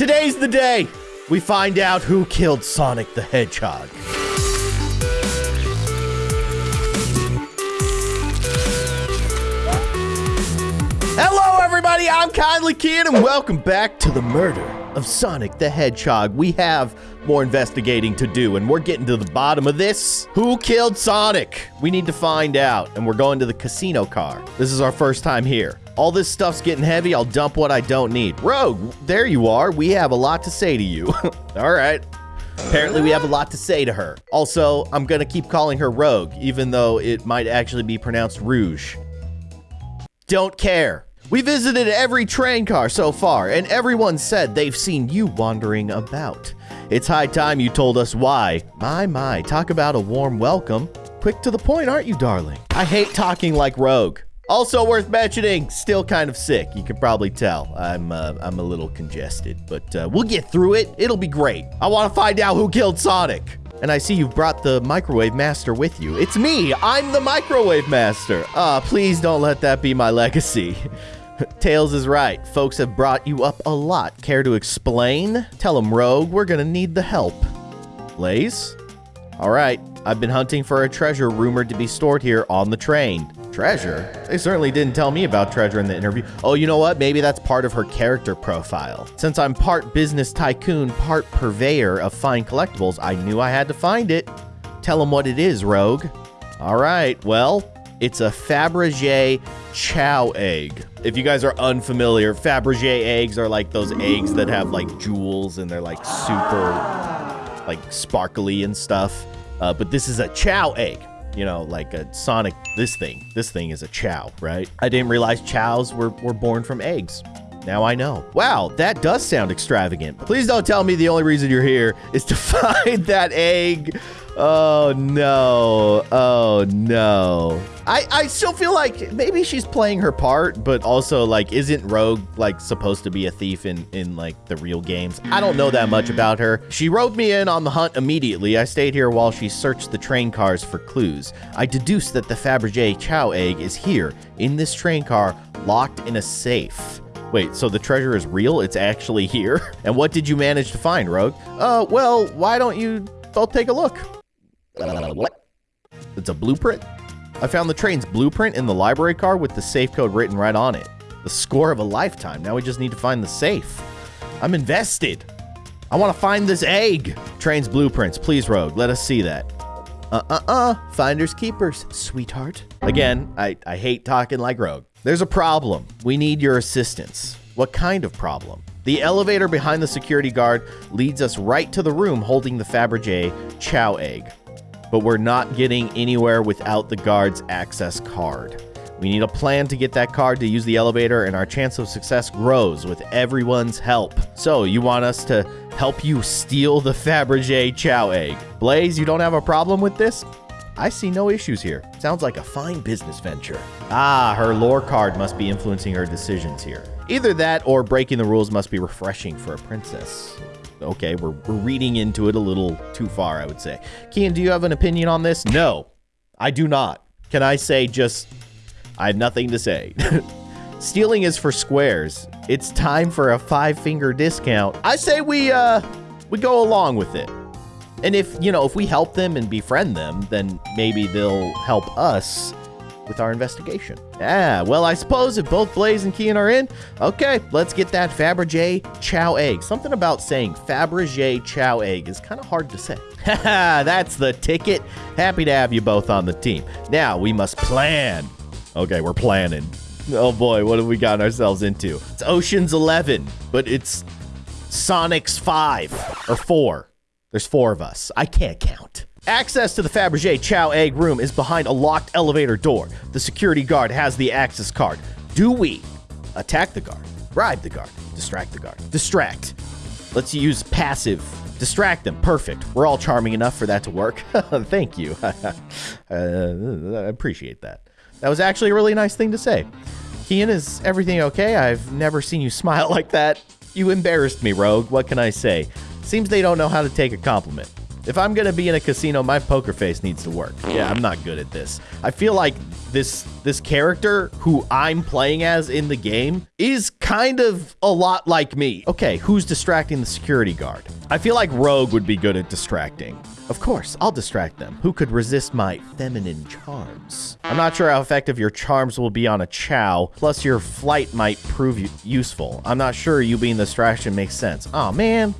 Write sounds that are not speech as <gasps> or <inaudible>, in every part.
Today's the day we find out who killed Sonic the Hedgehog. Hello, everybody. I'm KindlyKeyin, and welcome back to the murder of Sonic the Hedgehog. We have more investigating to do, and we're getting to the bottom of this. Who killed Sonic? We need to find out, and we're going to the casino car. This is our first time here. All this stuff's getting heavy. I'll dump what I don't need. Rogue, there you are. We have a lot to say to you. <laughs> All right. Apparently, we have a lot to say to her. Also, I'm going to keep calling her Rogue, even though it might actually be pronounced Rouge. Don't care. We visited every train car so far, and everyone said they've seen you wandering about. It's high time you told us why. My, my, talk about a warm welcome. Quick to the point, aren't you, darling? I hate talking like Rogue. Also worth mentioning, still kind of sick. You can probably tell. I'm uh, I'm a little congested, but uh, we'll get through it. It'll be great. I want to find out who killed Sonic. And I see you've brought the Microwave Master with you. It's me. I'm the Microwave Master. Ah, uh, please don't let that be my legacy. <laughs> Tails is right. Folks have brought you up a lot. Care to explain? Tell them, Rogue, we're gonna need the help. Blaze? All right. I've been hunting for a treasure rumored to be stored here on the train. Treasure? They certainly didn't tell me about treasure in the interview. Oh, you know what? Maybe that's part of her character profile. Since I'm part business tycoon, part purveyor of fine collectibles, I knew I had to find it. Tell them what it is, Rogue. All right, well, it's a Fabergé Chao egg. If you guys are unfamiliar, Fabergé eggs are like those eggs that have like jewels and they're like super like sparkly and stuff. Uh, but this is a Chao egg you know, like a Sonic, this thing. This thing is a Chao, right? I didn't realize chows were, were born from eggs. Now I know. Wow, that does sound extravagant. Please don't tell me the only reason you're here is to <laughs> find that egg. Oh no. Oh no. I, I still feel like maybe she's playing her part, but also like isn't Rogue like supposed to be a thief in in like the real games? I don't know that much about her. She roped me in on the hunt immediately. I stayed here while she searched the train cars for clues. I deduced that the Fabergé Chao egg is here in this train car locked in a safe. Wait, so the treasure is real? It's actually here? <laughs> And what did you manage to find, Rogue? Uh, well, why don't you both take a look? What? It's a blueprint? I found the train's blueprint in the library car with the safe code written right on it. The score of a lifetime. Now we just need to find the safe. I'm invested. I want to find this egg. Train's blueprints. Please, Rogue, let us see that. Uh-uh-uh. Finders keepers, sweetheart. Again, I, I hate talking like Rogue. There's a problem. We need your assistance. What kind of problem? The elevator behind the security guard leads us right to the room holding the Fabergé Chao egg but we're not getting anywhere without the guard's access card. We need a plan to get that card to use the elevator, and our chance of success grows with everyone's help. So, you want us to help you steal the Fabergé Chao egg? Blaze, you don't have a problem with this? I see no issues here. Sounds like a fine business venture. Ah, her lore card must be influencing her decisions here. Either that or breaking the rules must be refreshing for a princess okay, we're, we're reading into it a little too far, I would say. Keyin, do you have an opinion on this? No, I do not. Can I say just, I have nothing to say. <laughs> Stealing is for squares. It's time for a five finger discount. I say we, uh, we go along with it. And if, you know, if we help them and befriend them, then maybe they'll help us with our investigation. Yeah, well, I suppose if both Blaze and Keyin are in, okay, let's get that Fabergé Chao egg. Something about saying Fabergé Chao egg is kind of hard to say. <laughs> Haha, that's the ticket. Happy to have you both on the team. Now we must plan. Okay, we're planning. Oh boy, what have we gotten ourselves into? It's Ocean's 11, but it's Sonic's 5 or 4. There's four of us. I can't count. Access to the Fabergé Chao Egg room is behind a locked elevator door. The security guard has the access card. Do we attack the guard, bribe the guard, distract the guard? Distract. Let's use passive. Distract them. Perfect. We're all charming enough for that to work. <laughs> Thank you. <laughs> uh, I appreciate that. That was actually a really nice thing to say. Keyin, is everything okay? I've never seen you <laughs> smile like that. You embarrassed me, Rogue. What can I say? Seems they don't know how to take a compliment. If I'm gonna be in a casino, my poker face needs to work. Yeah, I'm not good at this. I feel like this this character who I'm playing as in the game is kind of a lot like me. Okay, who's distracting the security guard? I feel like Rogue would be good at distracting. Of course, I'll distract them. Who could resist my feminine charms? I'm not sure how effective your charms will be on a Chao, plus your flight might prove useful. I'm not sure you being the distraction makes sense. Oh man.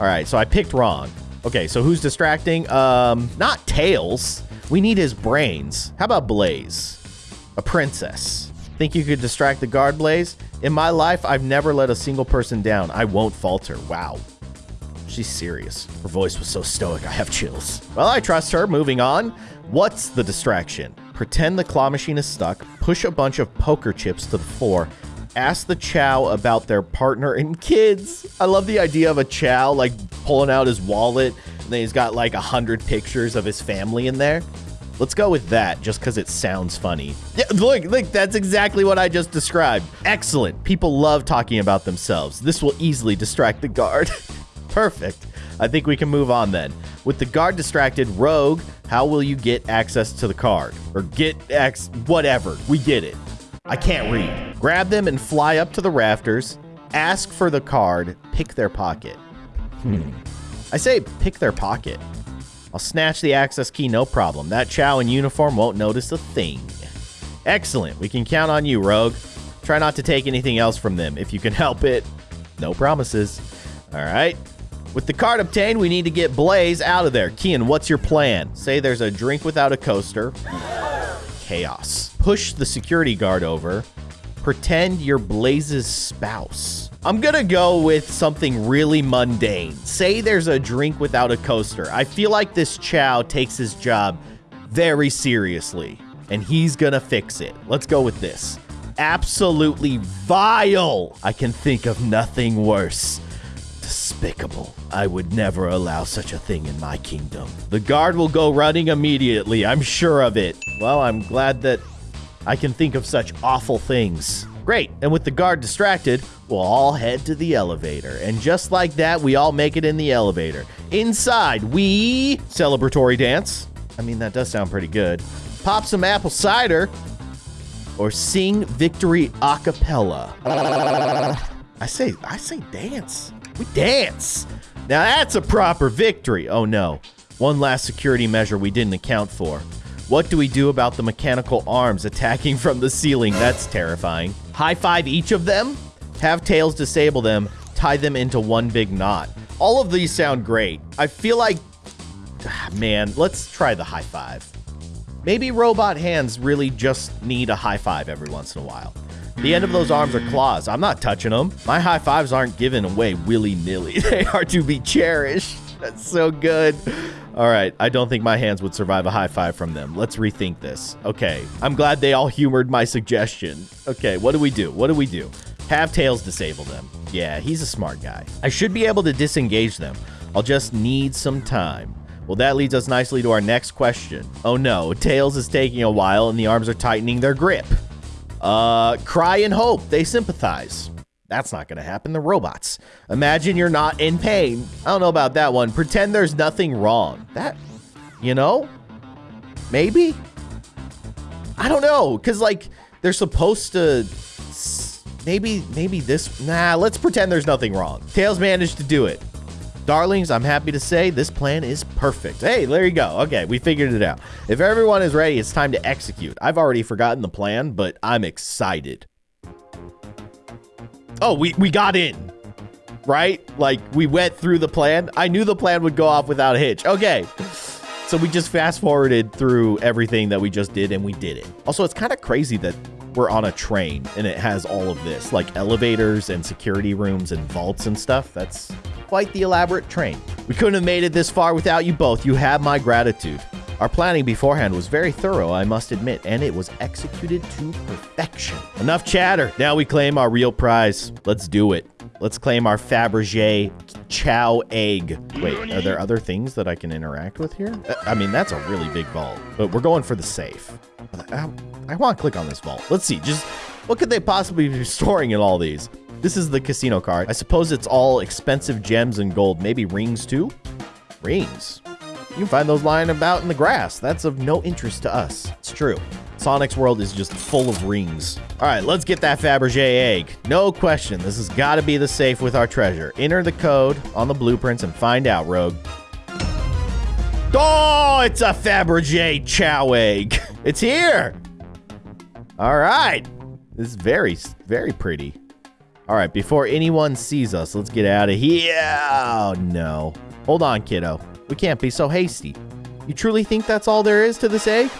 All right, so I picked wrong. Okay, so who's distracting? Um, not Tails. We need his brains. How about Blaze? A princess. Think you could distract the guard, Blaze? In my life, I've never let a single person down. I won't falter. Wow. She's serious. Her voice was so stoic, I have chills. Well, I trust her. Moving on. What's the distraction? Pretend the claw machine is stuck, push a bunch of poker chips to the floor, ask the Chao about their partner and kids. I love the idea of a Chao like pulling out his wallet and then he's got like a hundred pictures of his family in there. Let's go with that just because it sounds funny. Yeah, look, look, that's exactly what I just described. Excellent. People love talking about themselves. This will easily distract the guard. <laughs> Perfect. I think we can move on then. With the guard distracted, Rogue, how will you get access to the card? Or get X, whatever. We get it. I can't read. Grab them and fly up to the rafters. Ask for the card. Pick their pocket. Hmm. I say pick their pocket. I'll snatch the access key, no problem. That Chao in uniform won't notice a thing. Excellent. We can count on you, Rogue. Try not to take anything else from them if you can help it. No promises. All right. With the card obtained, we need to get Blaze out of there. Keyin, what's your plan? Say there's a drink without a coaster. Chaos. Push the security guard over. Pretend you're Blaze's spouse. I'm gonna go with something really mundane. Say there's a drink without a coaster. I feel like this Chao takes his job very seriously, and he's gonna fix it. Let's go with this. Absolutely vile. I can think of nothing worse despicable. I would never allow such a thing in my kingdom. The guard will go running immediately, I'm sure of it. Well, I'm glad that I can think of such awful things. Great, and with the guard distracted, we'll all head to the elevator. And just like that, we all make it in the elevator. Inside, we celebratory dance. I mean, that does sound pretty good. Pop some apple cider or sing victory a cappella. I say, I say dance. We dance. Now that's a proper victory. Oh no. One last security measure we didn't account for. What do we do about the mechanical arms attacking from the ceiling? That's terrifying. High five each of them? Have Tails disable them, tie them into one big knot. All of these sound great. I feel like, ah, man, let's try the high five. Maybe robot hands really just need a high five every once in a while. The end of those arms are claws. I'm not touching them. My high fives aren't given away willy-nilly. <laughs> They are to be cherished. That's so good. All right, I don't think my hands would survive a high five from them. Let's rethink this. Okay, I'm glad they all humored my suggestion. Okay, what do we do? What do we do? Have Tails disable them. Yeah, he's a smart guy. I should be able to disengage them. I'll just need some time. Well, that leads us nicely to our next question. Oh no, Tails is taking a while and the arms are tightening their grip. Uh, cry and hope. They sympathize. That's not going to happen. The robots. Imagine you're not in pain. I don't know about that one. Pretend there's nothing wrong. That, you know, maybe. I don't know, cause like they're supposed to. Maybe, maybe this. Nah, let's pretend there's nothing wrong. Tails managed to do it. Darlings, I'm happy to say this plan is perfect. Hey, there you go. Okay, we figured it out. If everyone is ready, it's time to execute. I've already forgotten the plan, but I'm excited. Oh, we, we got in, right? Like, we went through the plan. I knew the plan would go off without a hitch. Okay. So we just fast forwarded through everything that we just did and we did it. Also, it's kind of crazy that we're on a train and it has all of this, like elevators and security rooms and vaults and stuff. That's quite the elaborate train. We couldn't have made it this far without you both. You have my gratitude. Our planning beforehand was very thorough, I must admit, and it was executed to perfection. Enough chatter. Now we claim our real prize. Let's do it. Let's claim our Fabergé Chao egg. Wait, are there other things that I can interact with here? Uh, I mean, that's a really big vault, but we're going for the safe. I, I want to click on this vault. Let's see, just what could they possibly be <laughs> storing in all these? This is the casino card. I suppose it's all expensive gems and gold. Maybe rings too? Rings. You can find those lying about in the grass. That's of no interest to us. It's true. Sonic's world is just full of rings. All right, let's get that Fabergé egg. No question, this has got to be the safe with our treasure. Enter the code on the blueprints and find out, Rogue. Oh, it's a Fabergé Chao egg. <laughs> It's here. All right. This is very, very pretty. All right, before anyone sees us, let's get out of here. Oh, no. Hold on, kiddo. We can't be so hasty. You truly think that's all there is to this egg?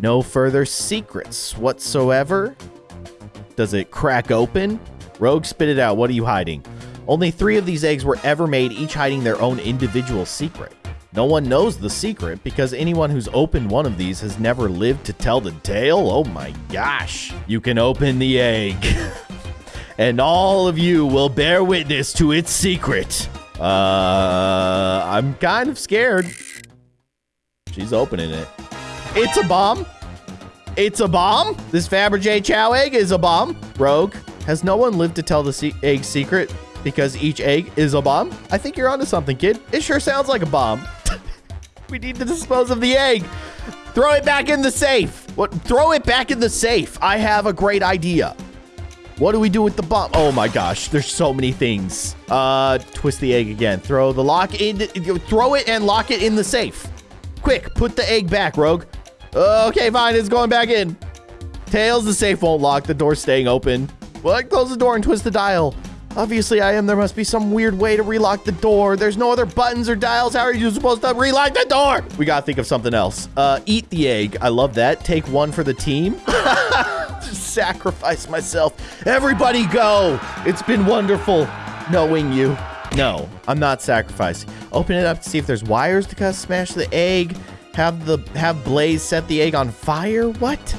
No further secrets whatsoever? Does it crack open? Rogue, spit it out. What are you hiding? Only three of these eggs were ever made, each hiding their own individual secret. No one knows the secret because anyone who's opened one of these has never lived to tell the tale. Oh my gosh. You can open the egg. <laughs> and all of you will bear witness to its secret. Uh, I'm kind of scared. She's opening it. It's a bomb. It's a bomb. This Fabergé Chao egg is a bomb. Rogue, has no one lived to tell the se egg secret because each egg is a bomb? I think you're onto something, kid. It sure sounds like a bomb. <laughs> we need to dispose of the egg. Throw it back in the safe. What? Throw it back in the safe. I have a great idea. What do we do with the bomb? Oh my gosh, there's so many things. Uh, twist the egg again. Throw the lock in. Throw it and lock it in the safe. Quick, put the egg back, Rogue. Okay, fine. It's going back in. Tails, the safe won't lock. The door's staying open. What? Close the door and twist the dial. Obviously, I am. There must be some weird way to relock the door. There's no other buttons or dials. How are you supposed to relock the door? We gotta think of something else. Uh, eat the egg. I love that. Take one for the team. <laughs> <laughs> Sacrifice myself. Everybody go. It's been wonderful knowing you. No, I'm not sacrificing. Open it up to see if there's wires to cut. Smash the egg. Have the have Blaze set the egg on fire. What?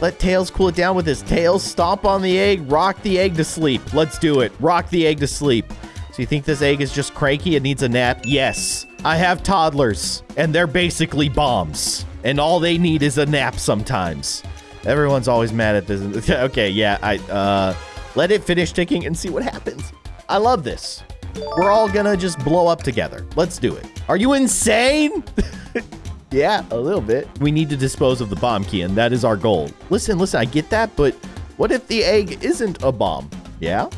Let Tails cool it down with his tails. Stomp on the egg. Rock the egg to sleep. Let's do it. Rock the egg to sleep. So you think this egg is just cranky? It needs a nap? Yes. I have toddlers, and they're basically bombs. And all they need is a nap sometimes. Everyone's always mad at this. <laughs> okay, yeah, I, uh, let it finish ticking and see what happens. I love this. We're all gonna just blow up together. Let's do it. Are you insane? <laughs> yeah, a little bit. We need to dispose of the bomb, Keyin. That is our goal. Listen, listen, I get that, but what if the egg isn't a bomb? Yeah?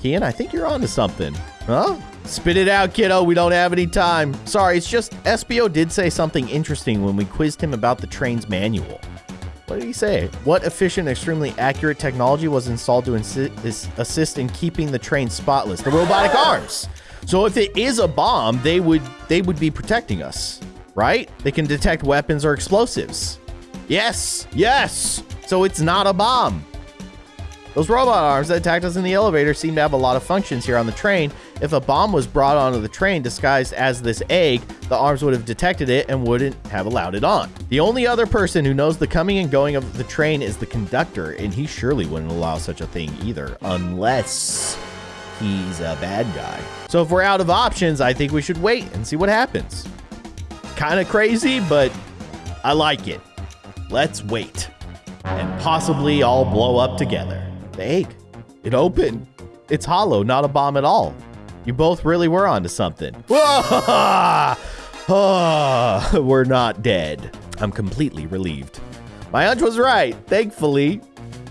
Keyin, I think you're onto something. Huh? Spit it out, kiddo. We don't have any time. Sorry, it's just Espio did say something interesting when we quizzed him about the train's manual. What did he say? What efficient, extremely accurate technology was installed to assist in keeping the train spotless? The robotic ah! arms. So if it is a bomb, they would they would be protecting us, right? They can detect weapons or explosives. Yes, yes. So it's not a bomb. Those robot arms that attacked us in the elevator seem to have a lot of functions here on the train. If a bomb was brought onto the train disguised as this egg, the arms would have detected it and wouldn't have allowed it on. The only other person who knows the coming and going of the train is the conductor, and he surely wouldn't allow such a thing either, unless he's a bad guy. So if we're out of options, I think we should wait and see what happens. Kind of crazy, but I like it. Let's wait. And possibly all blow up together. The egg. It opened. It's hollow, not a bomb at all. You both really were onto something. <laughs> Ah, we're not dead. I'm completely relieved. My hunch was right, thankfully.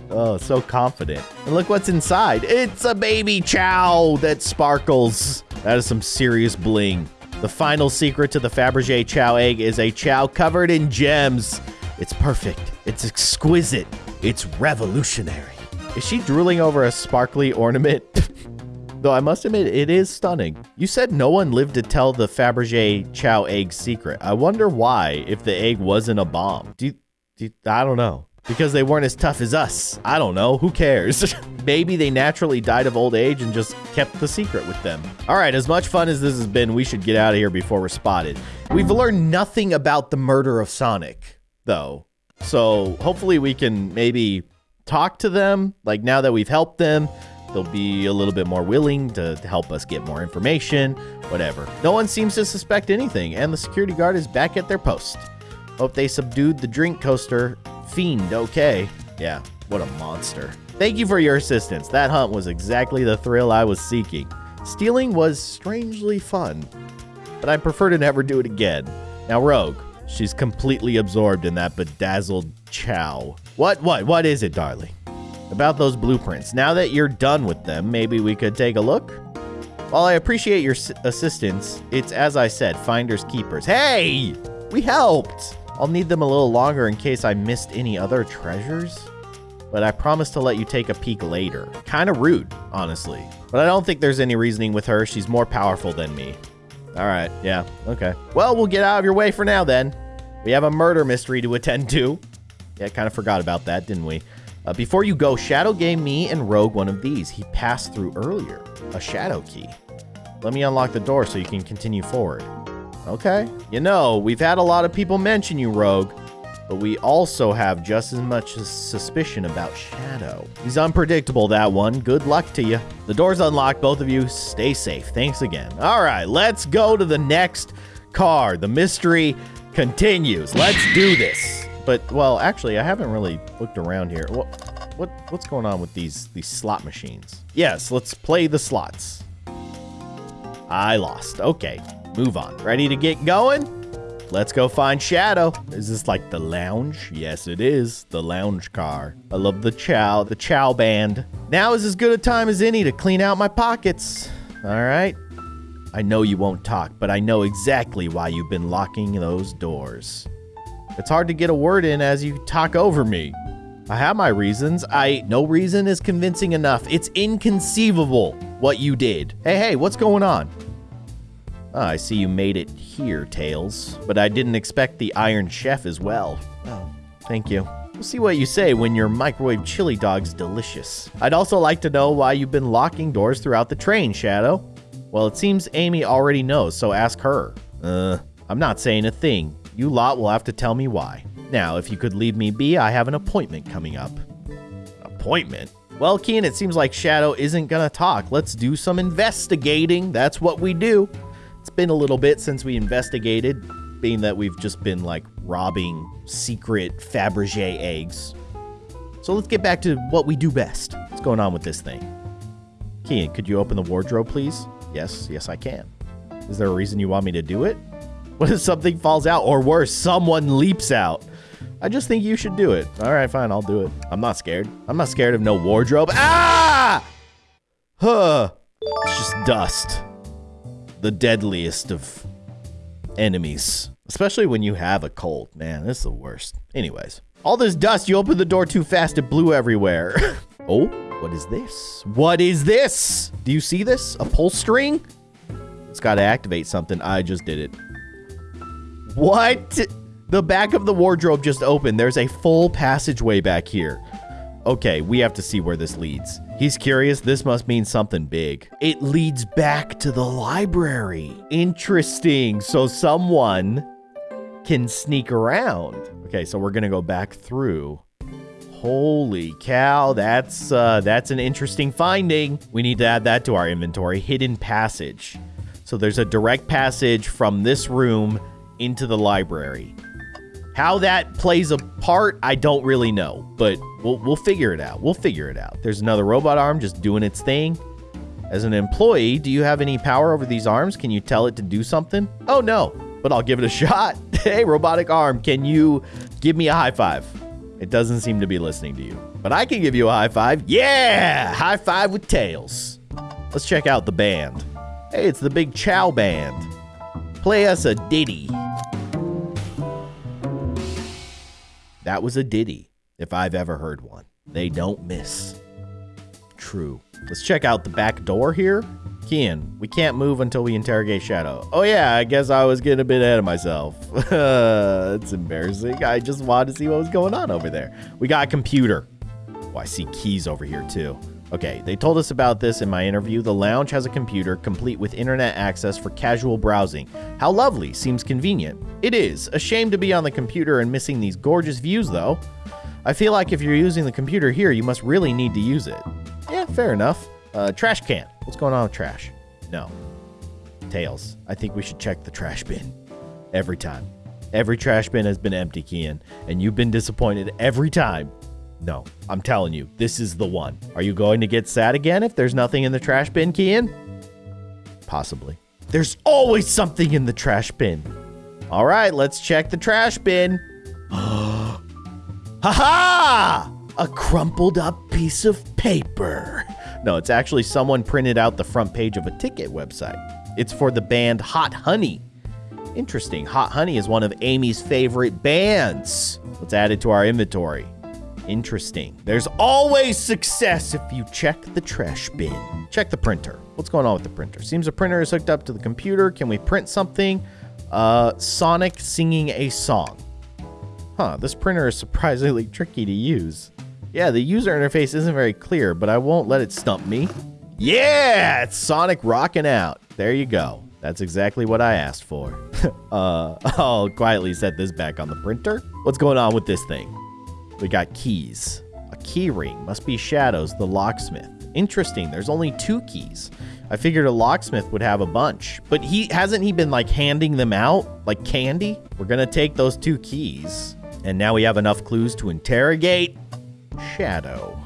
Oh, so confident. And look what's inside. It's a baby Chao that sparkles. That is some serious bling. The final secret to the Fabergé Chao egg is a Chao covered in gems. It's perfect. It's exquisite. It's revolutionary. Is she drooling over a sparkly ornament? <laughs> Though I must admit, it is stunning. You said no one lived to tell the Fabergé Chao egg secret. I wonder why, if the egg wasn't a bomb. Do you, do you, I don't know. Because they weren't as tough as us. I don't know. Who cares? <laughs> Maybe they naturally died of old age and just kept the secret with them. All right, as much fun as this has been, we should get out of here before we're spotted. We've learned nothing about the murder of Sonic, though. So hopefully we can maybe talk to them. Like now that we've helped them, they'll be a little bit more willing to help us get more information, whatever. No one seems to suspect anything, and the security guard is back at their post. Hope they subdued the drink coaster fiend okay. Yeah, what a monster. Thank you for your assistance. That hunt was exactly the thrill I was seeking. Stealing was strangely fun, but I prefer to never do it again. Now, Rogue, she's completely absorbed in that bedazzled Chao. What, what, what is it, darling? About those blueprints. Now that you're done with them, maybe we could take a look? While I appreciate your assistance, it's as I said, finders keepers. Hey! We helped! I'll need them a little longer in case I missed any other treasures. But I promise to let you take a peek later. Kind of rude, honestly. But I don't think there's any reasoning with her. She's more powerful than me. All right, yeah, okay. Well, we'll get out of your way for now then. We have a murder mystery to attend to. Yeah, kind of forgot about that, didn't we? Uh, before you go, Shadow gave me and Rogue one of these. He passed through earlier. A Shadow key. Let me unlock the door so you can continue forward. Okay. You know, we've had a lot of people mention you, Rogue, but we also have just as much suspicion about Shadow. He's unpredictable, that one. Good luck to you. The door's unlocked. Both of you stay safe. Thanks again. All right, let's go to the next car. The mystery continues. Let's do this. But, well, actually, I haven't really looked around here. What, what, what's going on with these, these slot machines? Yes, let's play the slots. I lost. Okay. Move on. Ready to get going? Let's go find Shadow. Is this like the lounge? Yes, it is. The lounge car. I love the Chao, the Chao band. Now is as good a time as any to clean out my pockets. All right. I know you won't talk, but I know exactly why you've been locking those doors. It's hard to get a word in as you talk over me. I have my reasons. I no reason is convincing enough. It's inconceivable what you did. Hey, hey, what's going on? Oh, I see you made it here, Tails. But I didn't expect the Iron Chef as well. Oh, thank you. We'll see what you say when your microwave chili dog's delicious. I'd also like to know why you've been locking doors throughout the train, Shadow. Well, it seems Amy already knows, so ask her. Uh, I'm not saying a thing. You lot will have to tell me why. Now, if you could leave me be, I have an appointment coming up. Appointment? Well, Keyin, it seems like Shadow isn't gonna talk. Let's do some investigating. That's what we do. It's been a little bit since we investigated, being that we've just been like robbing secret Fabergé eggs. So let's get back to what we do best. What's going on with this thing? Keyin, could you open the wardrobe, please? Yes, yes, I can. Is there a reason you want me to do it? What if something falls out, or worse, someone leaps out? I just think you should do it. All right, fine, I'll do it. I'm not scared. I'm not scared of no wardrobe. Ah! Huh. It's just dust the deadliest of enemies. Especially when you have a cold. Man, this is the worst. Anyways. All this dust, you opened the door too fast, it blew everywhere. <laughs> oh, what is this? What is this? Do you see this? A pull string? It's got to activate something. I just did it. What? The back of the wardrobe just opened. There's a full passageway back here. Okay, we have to see where this leads. He's curious. This must mean something big. It leads back to the library. Interesting. So someone can sneak around. Okay, so we're going to go back through. Holy cow, that's uh, that's an interesting finding. We need to add that to our inventory. Hidden passage. So there's a direct passage from this room into the library. How that plays a part, I don't really know, but we'll, we'll figure it out. We'll figure it out. There's another robot arm just doing its thing. As an employee, do you have any power over these arms? Can you tell it to do something? Oh, no, but I'll give it a <laughs> shot. hey, robotic arm, can you give me a high five? It doesn't seem to be listening to you, but I can give you a high five. Yeah, high five with Tails. Let's check out the band. Hey, it's the Big Chao Band. Play us a ditty. That was a ditty, if I've ever heard one. They don't miss. True. Let's check out the back door here. Keyin, we can't move until we interrogate Shadow. Oh yeah, I guess I was getting a bit ahead of myself. <laughs> it's embarrassing. I just wanted to see what was going on over there. We got a computer. Oh, I see keys over here too. Okay, they told us about this in my interview. The lounge has a computer complete with internet access for casual browsing. How lovely, seems convenient. It is. A shame to be on the computer and missing these gorgeous views, though. I feel like if you're using the computer here, you must really need to use it. Yeah, fair enough. Uh, trash can. What's going on with trash? No. Tails. I think we should check the trash bin. Every time. Every trash bin has been empty, Keyin, and you've been disappointed every time. No, I'm telling you, this is the one. Are you going to get sad again if there's nothing in the trash bin, Keyin? Possibly. There's always something in the trash bin. All right, let's check the trash bin. <gasps> ha ha! A crumpled up piece of paper. No, it's actually someone printed out the front page of a ticket website. It's for the band Hot Honey. Interesting. Hot Honey is one of Amy's favorite bands. Let's add it to our inventory. Interesting. There's always success if you check the trash bin. Check the printer. What's going on with the printer? Seems the printer is hooked up to the computer. Can we print something? Uh, Sonic singing a song. Huh, this printer is surprisingly <laughs> tricky to use. Yeah, the user interface isn't very clear, but I won't let it stump me. Yeah, it's Sonic rocking out. There you go. That's exactly what I asked for. <laughs> uh, <laughs> I'll quietly set this back on the printer. What's going on with this thing? We got keys. A key ring. Must be Shadows, the locksmith. Interesting. There's only two keys. I figured a locksmith would have a bunch, but he hasn't he been like handing them out like candy? We're gonna take those two keys, and now we have enough clues to interrogate Shadow.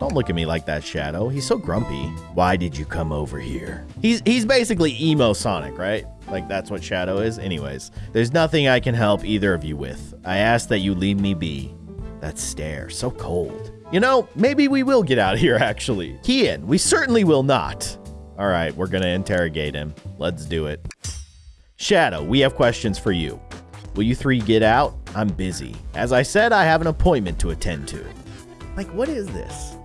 Don't look at me like that, Shadow. He's so grumpy. Why did you come over here? He's he's basically emo Sonic, right? Like that's what Shadow is. Anyways, there's nothing I can help either of you with. I ask that you leave me be. That stare, so cold. You know, maybe we will get out of here, actually. Keyin, we certainly will not. All right, we're gonna interrogate him. Let's do it. Shadow, we have questions for you. Will you three get out? I'm busy. As I said, I have an appointment to attend to. Like, what is this?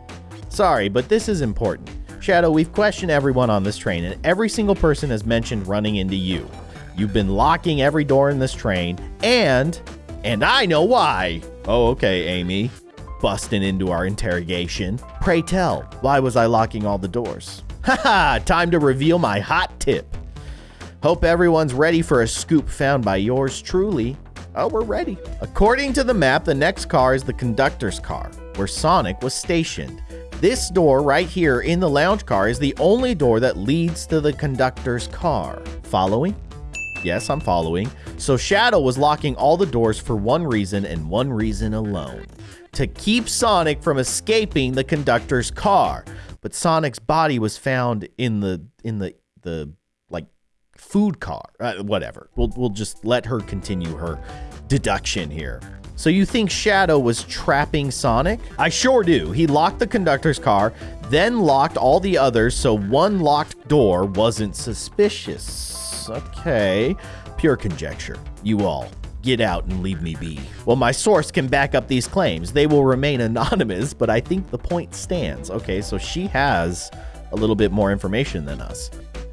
Sorry, but this is important. Shadow, we've questioned everyone on this train, and every single person has mentioned running into you. You've been locking every door in this train, and. And I know why! Oh, okay, Amy. Busting into our interrogation. Pray tell, why was I locking all the doors? <laughs> Haha, time to reveal my hot tip. Hope everyone's ready for a scoop found by yours truly. Oh, we're ready. According to the map, the next car is the conductor's car, where Sonic was stationed. This door right here in the lounge car is the only door that leads to the conductor's car. Following? Yes, I'm following. So Shadow was locking all the doors for one reason and one reason alone. To keep Sonic from escaping the conductor's car. But Sonic's body was found in the in the the like food car. Uh, whatever. We'll we'll just let her continue her deduction here. So you think Shadow was trapping Sonic? I sure do. He locked the conductor's car, then locked all the others so one locked door wasn't suspicious. Okay. Pure conjecture. You all, get out and leave me be. Well, my source can back up these claims. They will remain anonymous, but I think the point stands. Okay, so she has a little bit more information than us.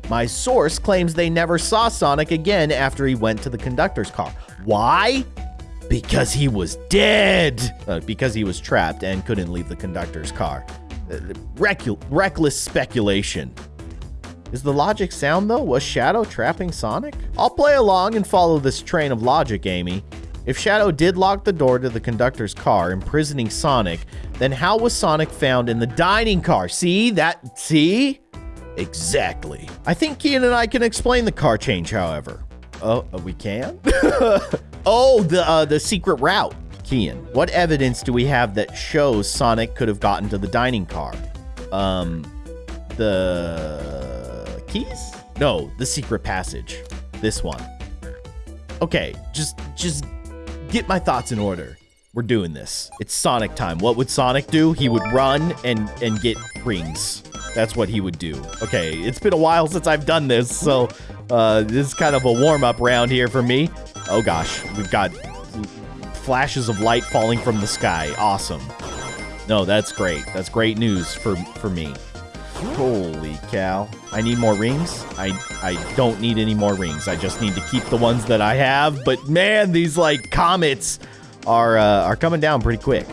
My source claims they never saw Sonic again after he went to the conductor's car. Why? Because he was dead. Uh, because he was trapped and couldn't leave the conductor's car. Reckless speculation. Is the logic sound though? Was Shadow trapping Sonic? I'll play along and follow this train of logic, Amy. If Shadow did lock the door to the conductor's car, imprisoning Sonic, then how was Sonic found in the dining car? See that? See? Exactly. I think Keyin and I can explain the car change, however. Oh, uh, we can? <laughs> oh, the uh, the secret route. What evidence do we have that shows Sonic could have gotten to the dining car? Um, the keys? No, the secret passage. This one. Okay, just just get my thoughts in order. We're doing this. It's Sonic time. What would Sonic do? He would run and and get rings. That's what he would do. Okay, it's been a while since I've done this, so uh, this is kind of a warm-up round here for me. Oh gosh, we've got flashes of light falling from the sky. Awesome. No, that's great. That's great news for for me. Holy cow. I need more rings? I I don't need any more rings. I just need to keep the ones that I have. But man, these like comets are uh, are coming down pretty quick.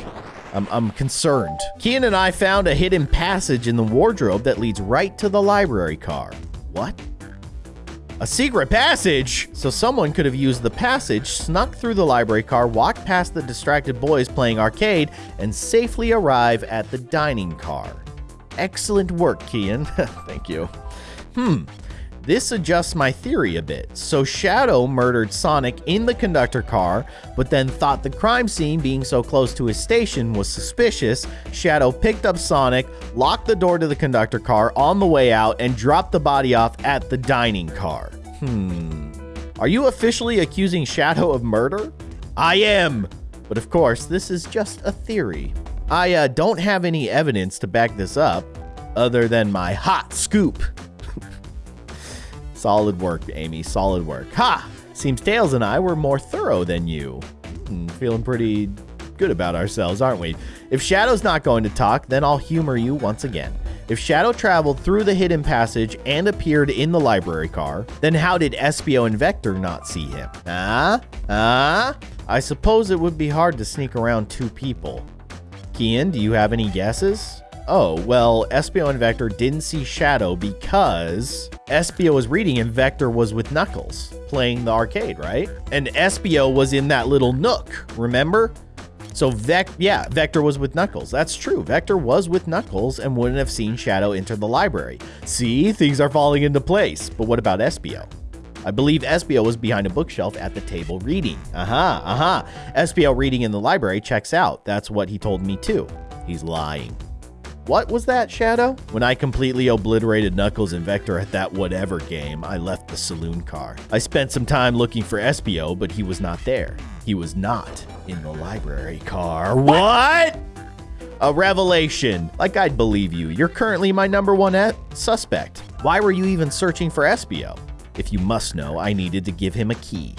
I'm, I'm concerned. Keyin and I found a hidden passage in the wardrobe that leads right to the library car. What? A secret passage? So someone could have used the passage, snuck through the library car, walked past the distracted boys playing arcade, and safely arrive at the dining car. Excellent work, Keyin. <laughs> Thank you. Hmm. This adjusts my theory a bit. So Shadow murdered Sonic in the conductor car, but then thought the crime scene being so close to his station was suspicious. Shadow picked up Sonic, locked the door to the conductor car on the way out, and dropped the body off at the dining car. Hmm. Are you officially accusing Shadow of murder? I am. But of course, this is just a theory. I uh, don't have any evidence to back this up other than my hot scoop. Solid work, Amy. Solid work. Ha! Seems Tails and I were more thorough than you. Hmm, feeling pretty good about ourselves, aren't we? If Shadow's not going to talk, then I'll humor you once again. If Shadow traveled through the hidden passage and appeared in the library car, then how did Espio and Vector not see him? Ah? Ah? I suppose it would be hard to sneak around two people. Keyin, do you have any guesses? Oh, well, Espio and Vector didn't see Shadow because Espio was reading and Vector was with Knuckles playing the arcade, right? And Espio was in that little nook, remember? So Vec yeah, Vector was with Knuckles. That's true. Vector was with Knuckles and wouldn't have seen Shadow enter the library. See, things are falling into place. But what about Espio? I believe Espio was behind a bookshelf at the table reading. Aha, uh aha. Uh -huh. Espio reading in the library checks out. That's what he told me too. He's lying. What was that, Shadow? When I completely obliterated Knuckles and Vector at that whatever game, I left the saloon car. I spent some time looking for Espio, but he was not there. He was not in the library car. What? A revelation. Like I'd believe you. You're currently my number one suspect. Why were you even searching for Espio? If you must know, I needed to give him a key.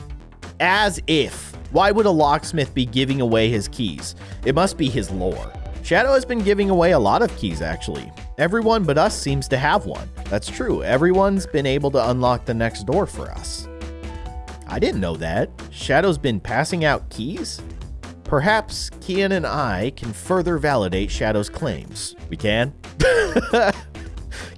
As if. Why would a locksmith be giving away his keys? It must be his lore. Shadow has been giving away a lot of keys, actually. Everyone but us seems to have one. That's true. Everyone's been able to unlock the next door for us. I didn't know that. Shadow's been passing out keys? Perhaps Keyin and I can further validate Shadow's claims. We can? <laughs>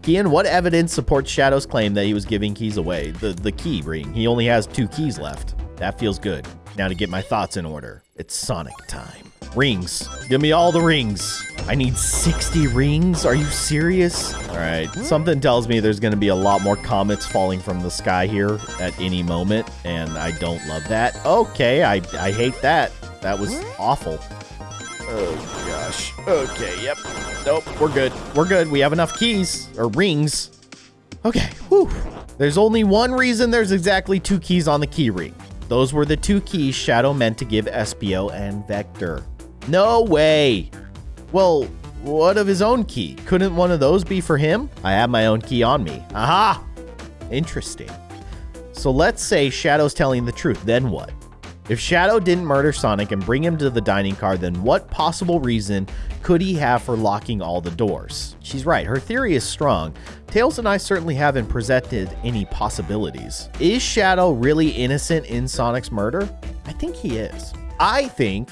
Keyin, what evidence supports Shadow's claim that he was giving keys away? The, the key ring. He only has two keys left. That feels good. Now to get my thoughts in order. It's Sonic time. Rings. Give me all the rings. I need 60 rings? Are you serious? All right. Something tells me there's going to be a lot more comets falling from the sky here at any moment, and I don't love that. Okay, I, I hate that. That was awful. Oh, gosh. Okay, yep. Nope, we're good. We're good. We have enough keys, or rings. Okay, whew. There's only one reason there's exactly two keys on the key ring. Those were the two keys Shadow meant to give Espio and Vector. No way. Well, what of his own key? Couldn't one of those be for him? I have my own key on me. Aha! Interesting. So let's say Shadow's telling the truth, then what? If Shadow didn't murder Sonic and bring him to the dining car, then what possible reason could he have for locking all the doors? She's right, her theory is strong. Tails and I certainly haven't presented any possibilities. Is Shadow really innocent in Sonic's murder? I think he is. I think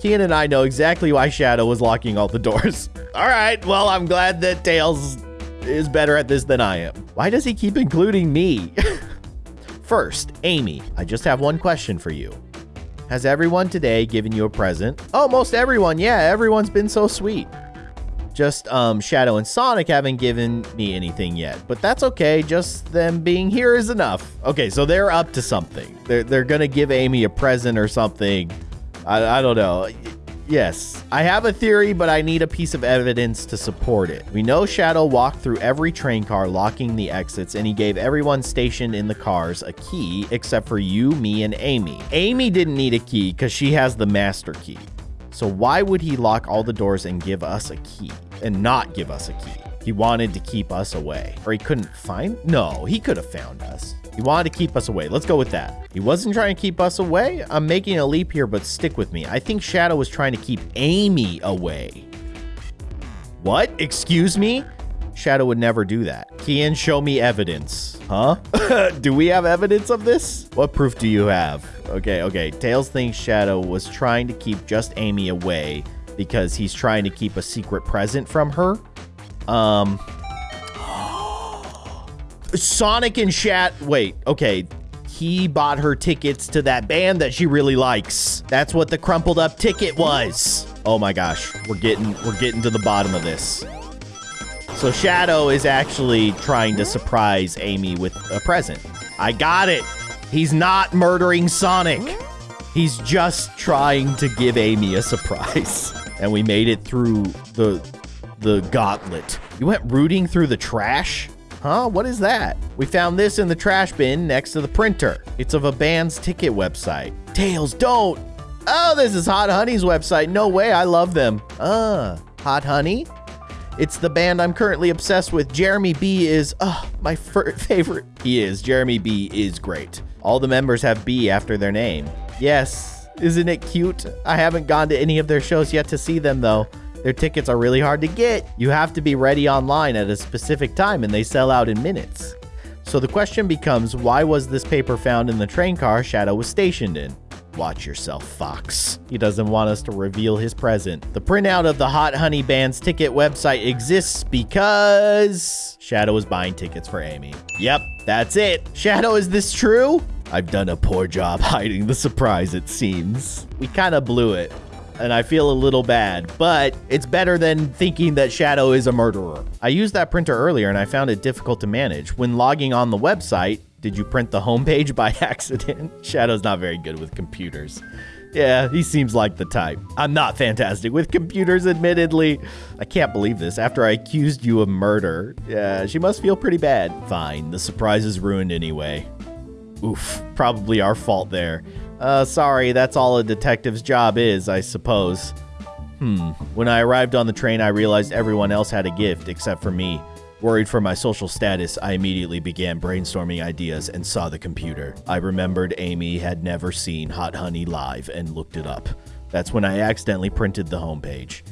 Keyin and I know exactly why Shadow was locking all the doors. <laughs> all right, well, I'm glad that Tails is better at this than I am. Why does he keep including me? <laughs> First, Amy, I just have one question for you. Has everyone today given you a present? Oh, most everyone. Yeah, everyone's been so sweet. Just um, Shadow and Sonic haven't given me anything yet, but that's okay. Just them being here is enough. Okay, so they're up to something. They're, they're gonna give Amy a present or something I, I don't know. Yes, I have a theory, but I need a piece of evidence to support it. We know Shadow walked through every train car, locking the exits, and he gave everyone stationed in the cars a key, except for you, me, and Amy. Amy didn't need a key because she has the master key. So why would he lock all the doors and give us a key, and not give us a key? He wanted to keep us away. Or he couldn't find? No, he could have found us. He wanted to keep us away. Let's go with that. He wasn't trying to keep us away. I'm making a leap here, but stick with me. I think Shadow was trying to keep Amy away. What? Excuse me? Shadow would never do that. Keyin, show me evidence. Huh? <laughs> do we have evidence of this? What proof do you have? Okay, okay. Tails thinks Shadow was trying to keep just Amy away because he's trying to keep a secret present from her. Um, <gasps> Sonic and Shat. Wait, okay. He bought her tickets to that band that she really likes. That's what the crumpled up ticket was. Oh my gosh, we're getting we're getting to the bottom of this. So Shadow is actually trying to surprise Amy with a present. I got it. He's not murdering Sonic. He's just trying to give Amy a surprise. <laughs> And we made it through the the gauntlet. You went rooting through the trash? Huh? What is that? We found this in the trash bin next to the printer. It's of a band's ticket website. Tails, don't! Oh, this is Hot Honey's website. No way, I love them. Uh, Hot Honey? It's the band I'm currently obsessed with. Jeremy B is, uh, my <laughs> favorite. He is. Jeremy B is great. All the members have B after their name. Yes, isn't it cute? I haven't gone to any of their shows yet to see them though. Their tickets are really hard to get. You have to be ready online at a specific time and they sell out in minutes. So the question becomes, why was this paper found in the train car Shadow was stationed in? Watch yourself, Fox. He doesn't want us to reveal his present. The printout of the Hot Honey Band's ticket website exists because Shadow is buying tickets for Amy. Yep, that's it. Shadow, is this true? I've done a poor job <laughs> hiding the surprise, it seems. We kind of blew it and I feel a little bad, but it's better than thinking that Shadow is a murderer. I used that printer earlier and I found it difficult to manage. When logging on the website, did you print the homepage <laughs> by accident? Shadow's not very good with computers. Yeah, he seems like the type. I'm not fantastic with computers, admittedly. I can't believe this. After I accused you of murder, yeah, she must feel pretty bad. Fine, the surprise is ruined anyway. Oof, probably our fault there. Uh, sorry, that's all a detective's job is, I suppose. Hmm. When I arrived on the train, I realized everyone else had a gift, except for me. Worried for my social status, I immediately began brainstorming ideas and saw the computer. I remembered Amy had never seen Hot Honey live and looked it up. That's when I accidentally printed the homepage.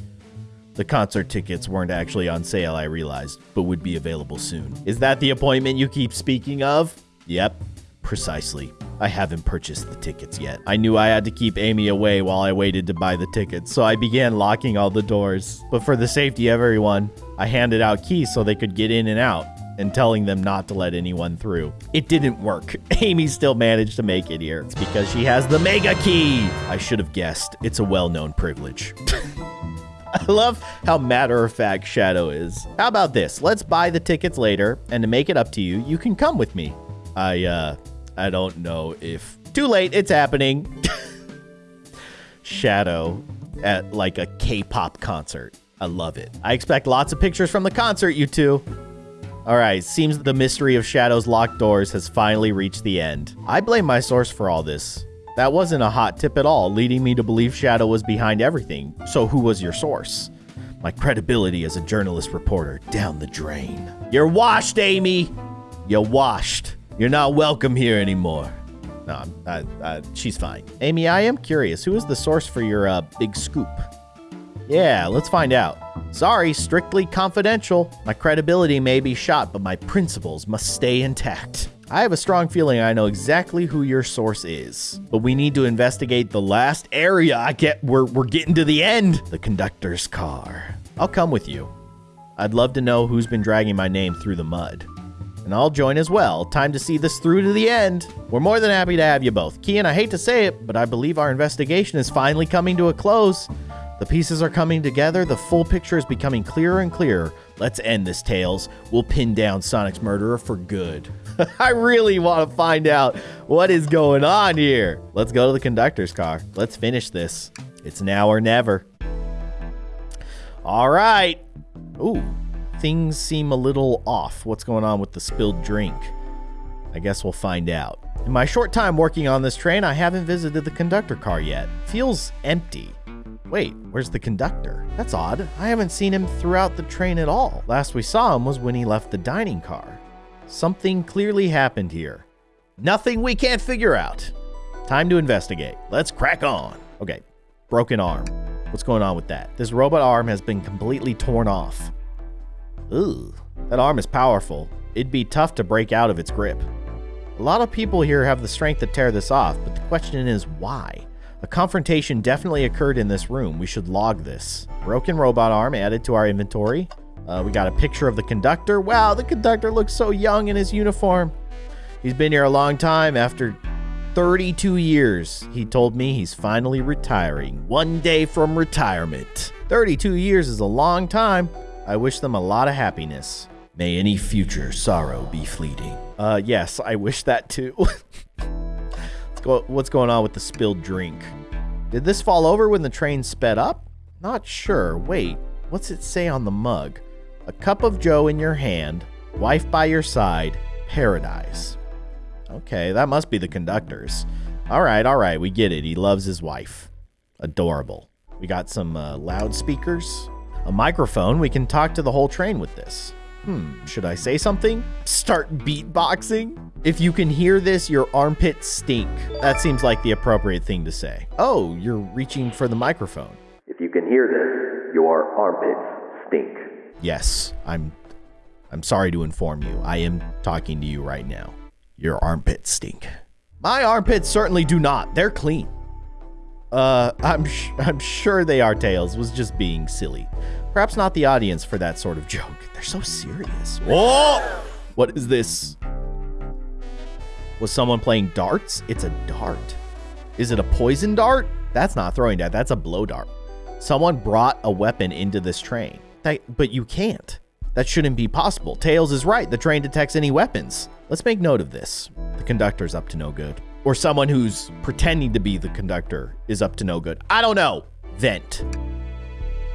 The concert tickets weren't actually on sale, I realized, but would be available soon. Is that the appointment you keep speaking of? Yep, precisely. I haven't purchased the tickets yet. I knew I had to keep Amy away while I waited to buy the tickets, so I began locking all the doors. But for the safety of everyone, I handed out keys so they could get in and out and telling them not to let anyone through. It didn't work. <laughs> Amy still managed to make it here. It's because she has the mega key. I should have guessed. It's a well-known privilege. <laughs> I love how matter of fact Shadow is. How about this? Let's buy the tickets later, and to make it up to you, you can come with me. I, uh, I don't know if... Too late, it's happening. Shadow at like a K-pop concert. I love it. I expect lots of pictures from the concert, you two. All right, seems the mystery of Shadow's locked doors has finally reached the end. I blame my source for all this. That wasn't a hot tip at all, leading me to believe Shadow was behind everything. So who was your source? My credibility as a journalist reporter down the drain. You're washed, Amy! You're washed. You're not welcome here anymore. No, I, I, she's fine. Amy, I am curious. Who is the source for your uh, big scoop? Yeah, let's find out. Sorry, strictly confidential. My credibility may be shot, but my principles must stay intact. I have a strong feeling I know exactly who your source is, but we need to investigate the last area. I get we're we're getting to the end. The conductor's car. I'll come with you. I'd love to know who's been dragging my name through the mud and I'll join as well. Time to see this through to the end. We're more than happy to have you both. Keyin, I hate to say it, but I believe our investigation is finally coming to a close. The pieces are coming together, the full picture is becoming clearer and clearer. Let's end this, Tails. We'll pin down Sonic's murderer for good. <laughs> I really want to find out what is going on here. Let's go to the conductor's car. Let's finish this. It's now or never. All right. Ooh, things seem a little off. What's going on with the spilled drink? I guess we'll find out. In my short time working on this train, I haven't visited the conductor car yet. Feels empty. Wait, where's the conductor? That's odd. I haven't seen him throughout the train at all. Last we saw him was when he left the dining car. Something clearly happened here. Nothing we can't figure out. Time to investigate. Let's crack on. Okay, broken arm. What's going on with that? This robot arm has been completely torn off. Ooh, that arm is powerful. It'd be tough to break out of its grip. A lot of people here have the strength to tear this off, but the question is why? A confrontation definitely occurred in this room. We should log this. Broken robot arm added to our inventory. Uh, we got a picture of the conductor. Wow, the conductor looks so young in his uniform. He's been here a long time. After 32 years, he told me he's finally retiring. One day from retirement. 32 years is a long time. I wish them a lot of happiness. May any future sorrow be fleeting. Uh, yes, I wish that too. <laughs> go, what's going on with the spilled drink? Did this fall over when the train sped up? Not sure. Wait, what's it say on the mug? A cup of joe in your hand, Wife by your side, paradise. Okay, that must be the conductors. All right, all right, we get it. He loves his wife. Adorable. We got some uh, loudspeakers, a microphone. We can talk to the whole train with this. Hmm, should I say something? Start beatboxing? If you can hear this, your armpits stink. That seems like the appropriate thing to say. Oh, you're reaching for the microphone. If you can hear this, your armpits stink. Yes, I'm I'm sorry to inform you. I am talking to you right now. Your armpits stink. My armpits certainly do not. They're clean. Uh, I'm sh- I'm sure they are. Tails was just being silly. Perhaps not the audience for that sort of joke. They're so serious. Whoa! What is this? Was someone playing darts? It's a dart. Is it a poison dart? That's not throwing dart. That's a blow dart. Someone brought a weapon into this train. That, but you can't. That shouldn't be possible. Tails is right. The train detects any weapons. Let's make note of this. The conductor's up to no good. Or someone who's pretending to be the conductor is up to no good. I don't know. Vent.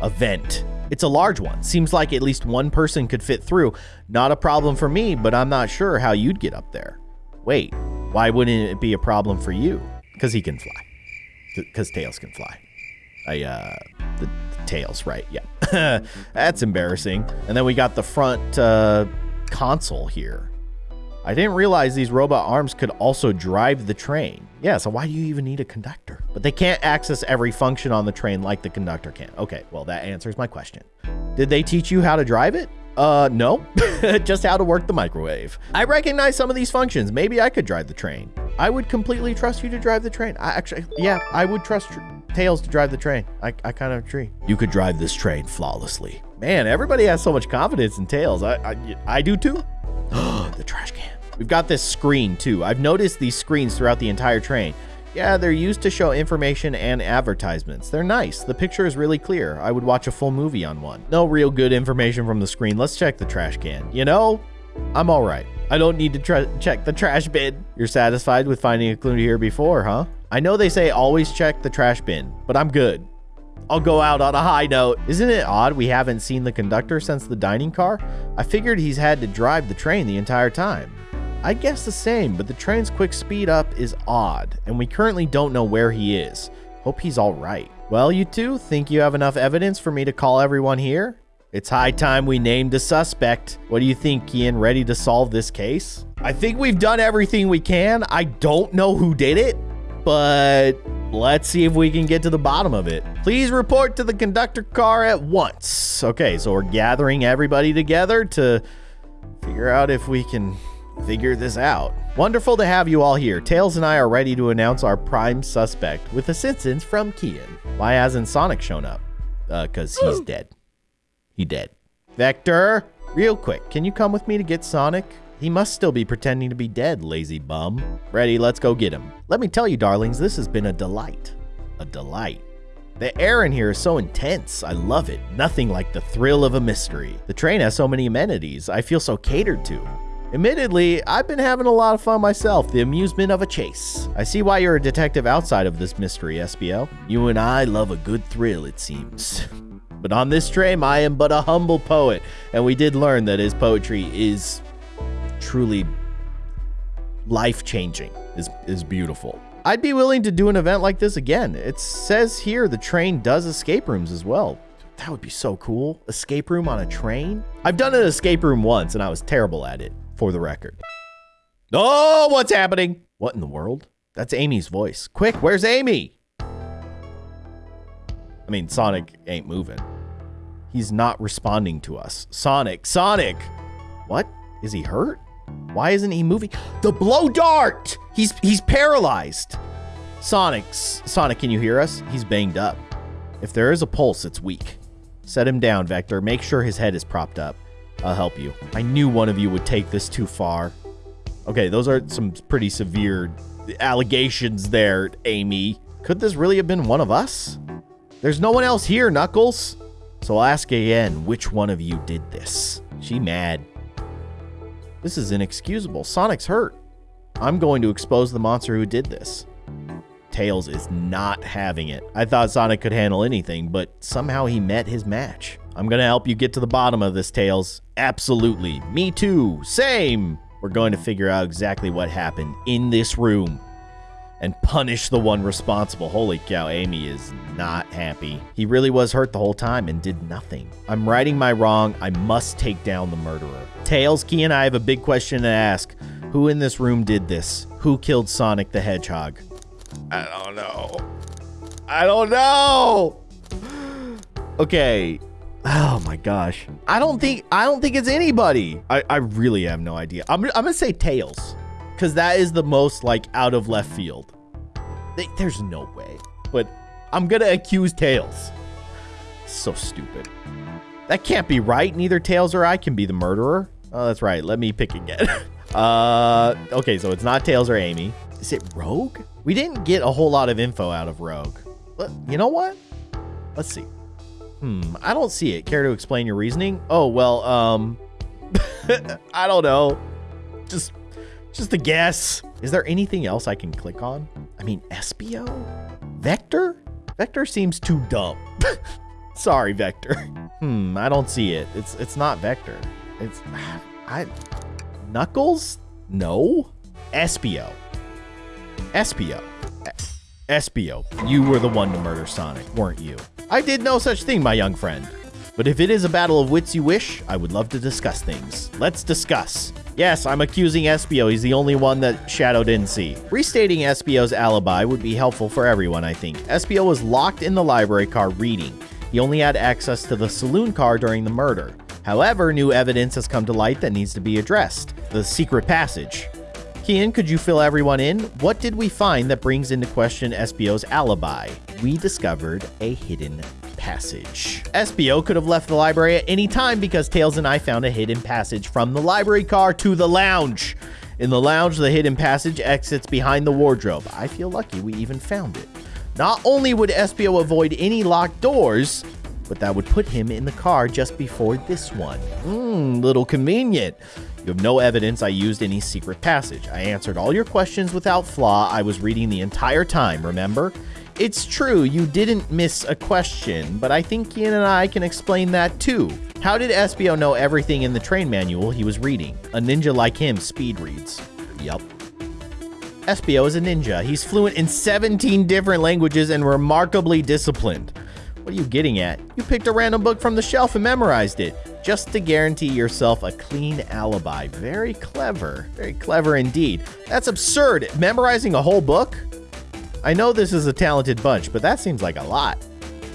A vent. It's a large one. Seems like at least one person could fit through. Not a problem for me, but I'm not sure how you'd get up there. Wait, why wouldn't it be a problem for you? Because he can fly. Because Tails can fly. I, uh, the, the Tails, right? Yeah. <laughs> That's embarrassing. And then we got the front uh, console here. I didn't realize these robot arms could also drive the train. Yeah, so why do you even need a conductor? But they can't access every function on the train like the conductor can. Okay, well, that answers my question. Did they teach you how to drive it? Uh, no. <laughs> Just how to work the microwave. I recognize some of these functions. Maybe I could drive the train. I would completely trust you to drive the train. I actually, yeah, I would trust Tails to drive the train. I, I kind of agree. You could drive this train flawlessly. Man, everybody has so much confidence in Tails. I, I, I do too. <gasps> the trash can. We've got this screen too. I've noticed these screens throughout the entire train. Yeah, they're used to show information and advertisements. They're nice. The picture is really clear. I would watch a full movie on one. No real good information from the screen. Let's check the trash can. You know, I'm all right. I don't need to check the trash bin. You're satisfied with finding a clue here before, huh? I know they say always check the trash bin, but I'm good. I'll go out on a high note. Isn't it odd we haven't seen the conductor since the dining car? I figured he's had to drive the train the entire time. I guess the same, but the train's quick speed up is odd, and we currently don't know where he is. Hope he's alright. Well, you two, think you have enough evidence for me to call everyone here? It's high time we named a suspect. What do you think, Keyin? Ready to solve this case? I think we've done everything we can. I don't know who did it, but let's see if we can get to the bottom of it. Please report to the conductor car at once. Okay, so we're gathering everybody together to figure out if we can figure this out. Wonderful to have you all here. Tails and I are ready to announce our prime suspect with assistance from Keyin. Why hasn't Sonic shown up? Uh, cause he's dead. He dead. Vector, real quick, can you come with me to get Sonic? He must still be pretending to be dead, lazy bum. Ready, let's go get him. Let me tell you, darlings, this has been a delight. A delight. The air in here is so intense. I love it. Nothing like the thrill of a mystery. The train has so many amenities. I feel so catered to. Admittedly, I've been having a lot of fun myself, the amusement of a chase. I see why you're a detective outside of this mystery, Espio. You and I love a good thrill, it seems. <laughs> But on this train, I am but a humble poet, and we did learn that his poetry is truly life-changing, is, is beautiful. I'd be willing to do an event like this again. It says here the train does escape rooms as well. That would be so cool. Escape room on a train? I've done an escape room once, and I was terrible at it for the record. Oh, what's happening? What in the world? That's Amy's voice. Quick, where's Amy? I mean, Sonic ain't moving. He's not responding to us. Sonic, Sonic! What? Is he hurt? Why isn't he moving? The blow dart! He's he's paralyzed. Sonic, Sonic, can you hear us? He's banged up. If there is a pulse, it's weak. Set him down, Vector. Make sure his head is propped up. I'll help you. I knew one of you would take this too far. Okay, those are some pretty severe allegations there, Amy. Could this really have been one of us? There's no one else here, Knuckles. So I'll ask again, which one of you did this? She mad. This is inexcusable. Sonic's hurt. I'm going to expose the monster who did this. Tails is not having it. I thought Sonic could handle anything, but somehow he met his match. I'm gonna help you get to the bottom of this, Tails. Absolutely. Me too. Same. We're going to figure out exactly what happened in this room and punish the one responsible. Holy cow, Amy is not happy. He really was hurt the whole time and did nothing. I'm righting my wrong. I must take down the murderer. Tails, Key, and I have a big question to ask. Who in this room did this? Who killed Sonic the Hedgehog? I don't know. I don't know. Okay. Oh my gosh. I don't think I don't think it's anybody. I, I really have no idea. I'm, I'm gonna say Tails. Because that is the most like out of left field. There's no way. But I'm gonna accuse Tails. So stupid. That can't be right. Neither Tails or I can be the murderer. Oh, that's right. Let me pick again. <laughs> uh, okay, so it's not Tails or Amy. Is it Rogue? We didn't get a whole lot of info out of Rogue. But you know what? Let's see. Hmm, I don't see it. Care to explain your reasoning? Oh, well, um, <laughs> I don't know. Just, just a guess. Is there anything else I can click on? I mean, Espio? Vector? Vector seems too dumb. <laughs> Sorry, Vector. Hmm, I don't see it. It's it's not Vector. It's I Knuckles? No. Espio. Espio. Espio. You were the one to murder Sonic, weren't you? I did no such thing, my young friend. But if it is a battle of wits you wish, I would love to discuss things. Let's discuss. Yes, I'm accusing Espio. He's the only one that Shadow didn't see. Restating Espio's alibi would be helpful for everyone, I think. Espio was locked in the library car reading. He only had access to the saloon car during the murder. However, new evidence has come to light that needs to be addressed. The secret passage. Keyin, could you fill everyone in? What did we find that brings into question Espio's alibi? We discovered a hidden passage. Espio could have left the library at any time because Tails and I found a hidden passage from the library car to the lounge. In the lounge, the hidden passage exits behind the wardrobe. I feel lucky we even found it. Not only would Espio avoid any locked doors, but that would put him in the car just before this one. Mmm, little convenient. You have no evidence I used any secret passage. I answered all your questions without flaw. I was reading the entire time, remember? It's true, you didn't miss a question, but I think Keyin and I can explain that too. How did Espio know everything in the train manual he was reading? A ninja like him speed reads. Yup. Espio is a ninja. He's fluent in 17 different languages and remarkably disciplined. What are you getting at? You picked a random book from the shelf and memorized it, just to guarantee yourself a clean alibi. Very clever. Very clever indeed. That's absurd. Memorizing a whole book? I know this is a talented bunch, but that seems like a lot.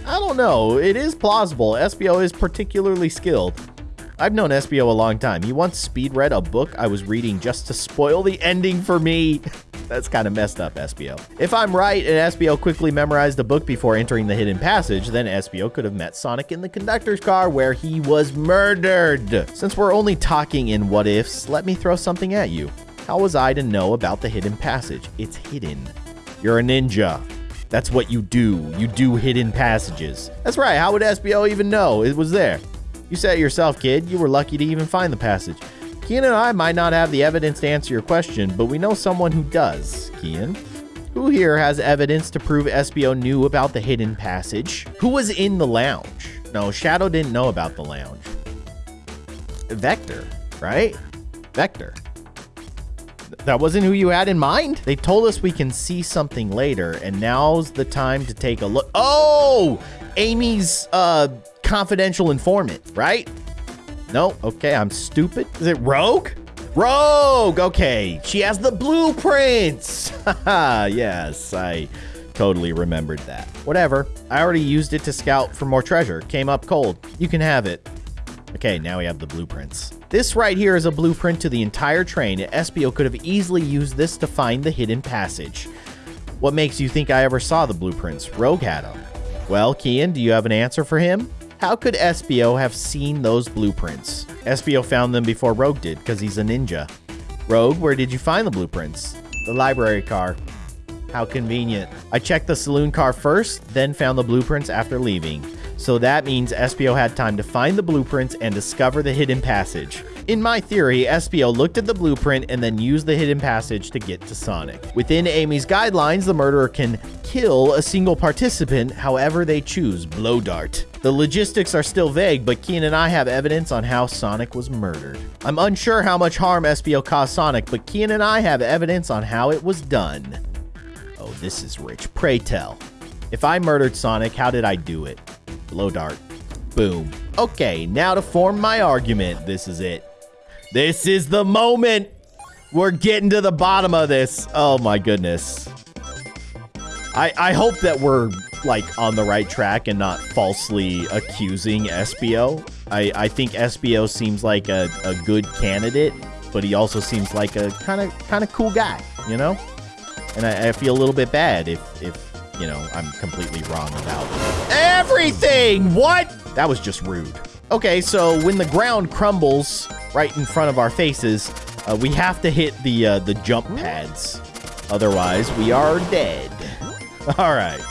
I don't know. It is plausible. Espio is particularly skilled. I've known Espio a long time. He once speed read a book I was reading just to spoil the ending for me. <laughs> That's kind of messed up, Espio. If I'm right and Espio quickly memorized the book before entering the hidden passage, then Espio could have met Sonic in the conductor's car where he was murdered. Since we're only talking in what ifs, let me throw something at you. How was I to know about the hidden passage? It's hidden. You're a ninja. That's what you do. You do hidden passages. That's right. How would Espio even know it was there? You said it yourself, kid. You were lucky to even find the passage. Keyin and I might not have the evidence to answer your question, but we know someone who does. Keyin? Who here has evidence to prove Espio knew about the hidden passage? Who was in the lounge? No, Shadow didn't know about the lounge. Vector, right? Vector. That wasn't who you had in mind? They told us we can see something later, and now's the time to take a look. Oh! Amy's uh, confidential informant, right? No, okay, I'm stupid. Is it Rogue? Rogue! Okay, she has the blueprints! <laughs> Yes, I totally remembered that. Whatever, I already used it to scout for more treasure. Came up cold. You can have it. Okay, now we have the blueprints. This right here is a blueprint to the entire train. Espio could have easily used this to find the hidden passage. What makes you think I ever saw the blueprints? Rogue had them. Well, Keyin, do you have an answer for him? How could Espio have seen those blueprints? Espio found them before Rogue did, because he's a ninja. Rogue, where did you find the blueprints? The library car. How convenient. I checked the saloon car first, then found the blueprints after leaving. So that means Espio had time to find the blueprints and discover the hidden passage. In my theory, Espio looked at the blueprint and then used the hidden passage to get to Sonic. Within Amy's guidelines, the murderer can kill a single participant however they choose, blow dart. The logistics are still vague, but Keyin and I have evidence on how Sonic was murdered. I'm unsure how much harm Espio caused Sonic, but Keyin and I have evidence on how it was done. Oh, this is rich. Pray tell. If I murdered Sonic, how did I do it? Blow dart. Boom. Okay, now to form my argument. This is it. This is the moment. We're getting to the bottom of this. Oh my goodness. I, I hope that we're like on the right track and not falsely accusing Espio. I, I think Espio seems like a, a good candidate, but he also seems like a kind of kind of cool guy, you know? And I, I feel a little bit bad if if you know I'm completely wrong about everything. What? That was just rude. Okay, so when the ground crumbles right in front of our faces, uh, we have to hit the uh, the jump pads. Otherwise, we are dead. <laughs> All right,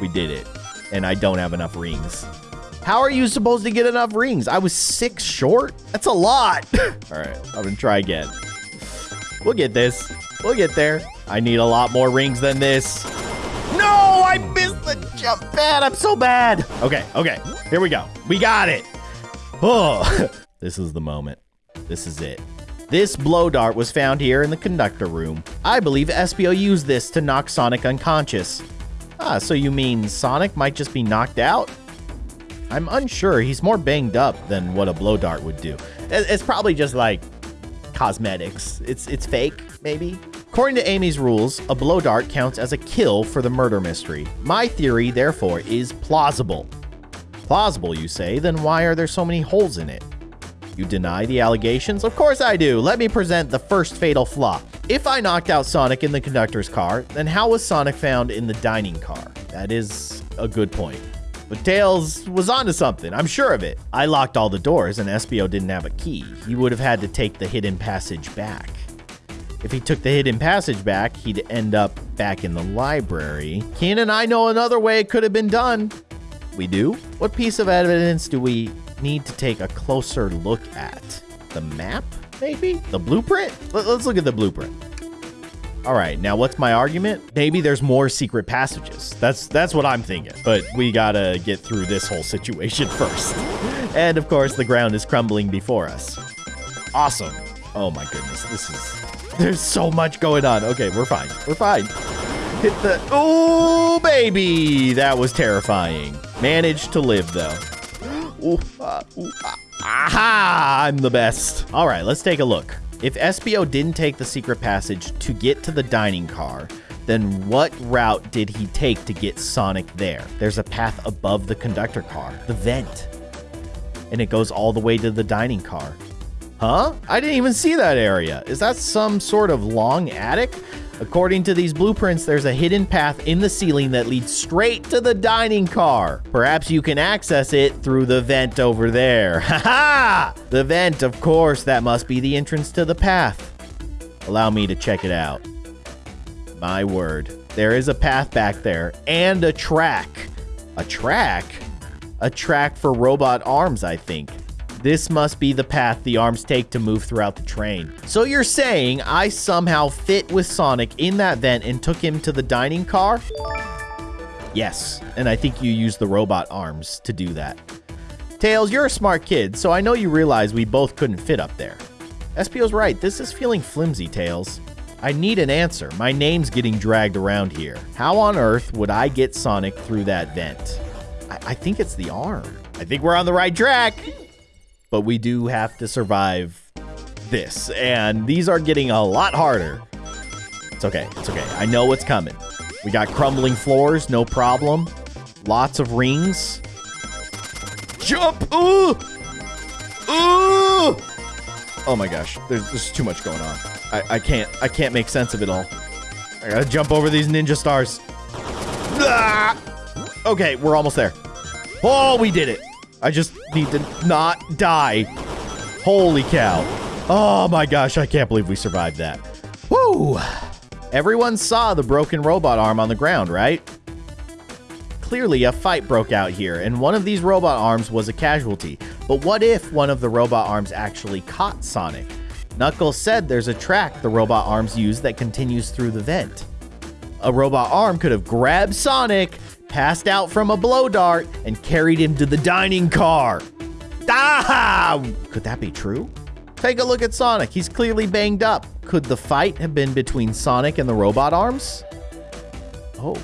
we did it. And I don't have enough rings. How are you supposed to get enough rings? I was six short? That's a lot. <laughs> All right, I'm gonna try again. We'll get this. We'll get there. I need a lot more rings than this. No, I missed the jump pad. I'm so bad. Okay, okay. Here we go. We got it. Oh, <laughs> this is the moment. This is it. This blow dart was found here in the conductor room. I believe Espio used this to knock Sonic unconscious. Ah, so you mean Sonic might just be knocked out? I'm unsure. He's more banged up than what a blow dart would do. It's probably just like cosmetics. It's it's fake, maybe. According to Amy's rules, a blow dart counts as a kill for the murder mystery. My theory, therefore, is plausible. Plausible, you say? Then why are there so many holes in it? You deny the allegations? Of course I do. Let me present the first fatal flaw. If I knocked out Sonic in the conductor's car, then how was Sonic found in the dining car? That is a good point. But Tails was onto something, I'm sure of it. I locked all the doors and Espio didn't have a key. He would have had to take the hidden passage back. If he took the hidden passage back, he'd end up back in the library. Keyin and I know another way it could have been done. We do? What piece of evidence do we need to take a closer look at? The map, maybe? The blueprint? Let's look at the blueprint. All right, now what's my argument? Maybe there's more secret passages. That's that's what I'm thinking. But we gotta get through this whole situation <laughs> first. And of course, the ground is crumbling before us. Awesome. Oh my goodness, this is... There's so much going on. Okay, we're fine. We're fine. Hit the... Oh, baby! That was terrifying. Managed to live, though. Ooh, uh, ah. Aha! I'm the best. All right, let's take a look. If Espio didn't take the secret passage to get to the dining car, then what route did he take to get Sonic there? There's a path above the conductor car, the vent. And it goes all the way to the dining car. Huh? I didn't even see that area. Is that some sort of long attic? According to these blueprints, there's a hidden path in the ceiling that leads straight to the dining car. Perhaps you can access it through the vent over there. <laughs> Ha ha! The vent, of course, that must be the entrance to the path. Allow me to check it out. My word. There is a path back there and a track. A track? A track for robot arms, I think. This must be the path the arms take to move throughout the train. So you're saying I somehow fit with Sonic in that vent and took him to the dining car? Yes, and I think you used the robot arms to do that. Tails, you're a smart kid, so I know you realize we both couldn't fit up there. Espio's right, this is feeling flimsy, Tails. I need an answer. My name's getting dragged around here. How on earth would I get Sonic through that vent? I, I think it's the arm. I think we're on the right track but we do have to survive this. And these are getting a lot harder. It's okay. It's okay. I know what's coming. We got crumbling floors, no problem. Lots of rings. Jump! Ooh! Ooh! Oh my gosh, there's, there's too much going on. I, I can't I can't make sense of it all. I gotta jump over these ninja stars. Ah! Okay, we're almost there. Oh, we did it. I just need to not die. Holy cow. Oh my gosh, I can't believe we survived that. Woo! Everyone saw the broken robot arm on the ground, right? Clearly, a fight broke out here, and one of these robot arms was a casualty. But what if one of the robot arms actually caught Sonic? Knuckles said there's a track the robot arms use that continues through the vent. A robot arm could have grabbed Sonic, passed out from a blow dart, and carried him to the dining car. Ah! Could that be true? Take a look at Sonic. He's clearly banged up. Could the fight have been between Sonic and the robot arms? Oh.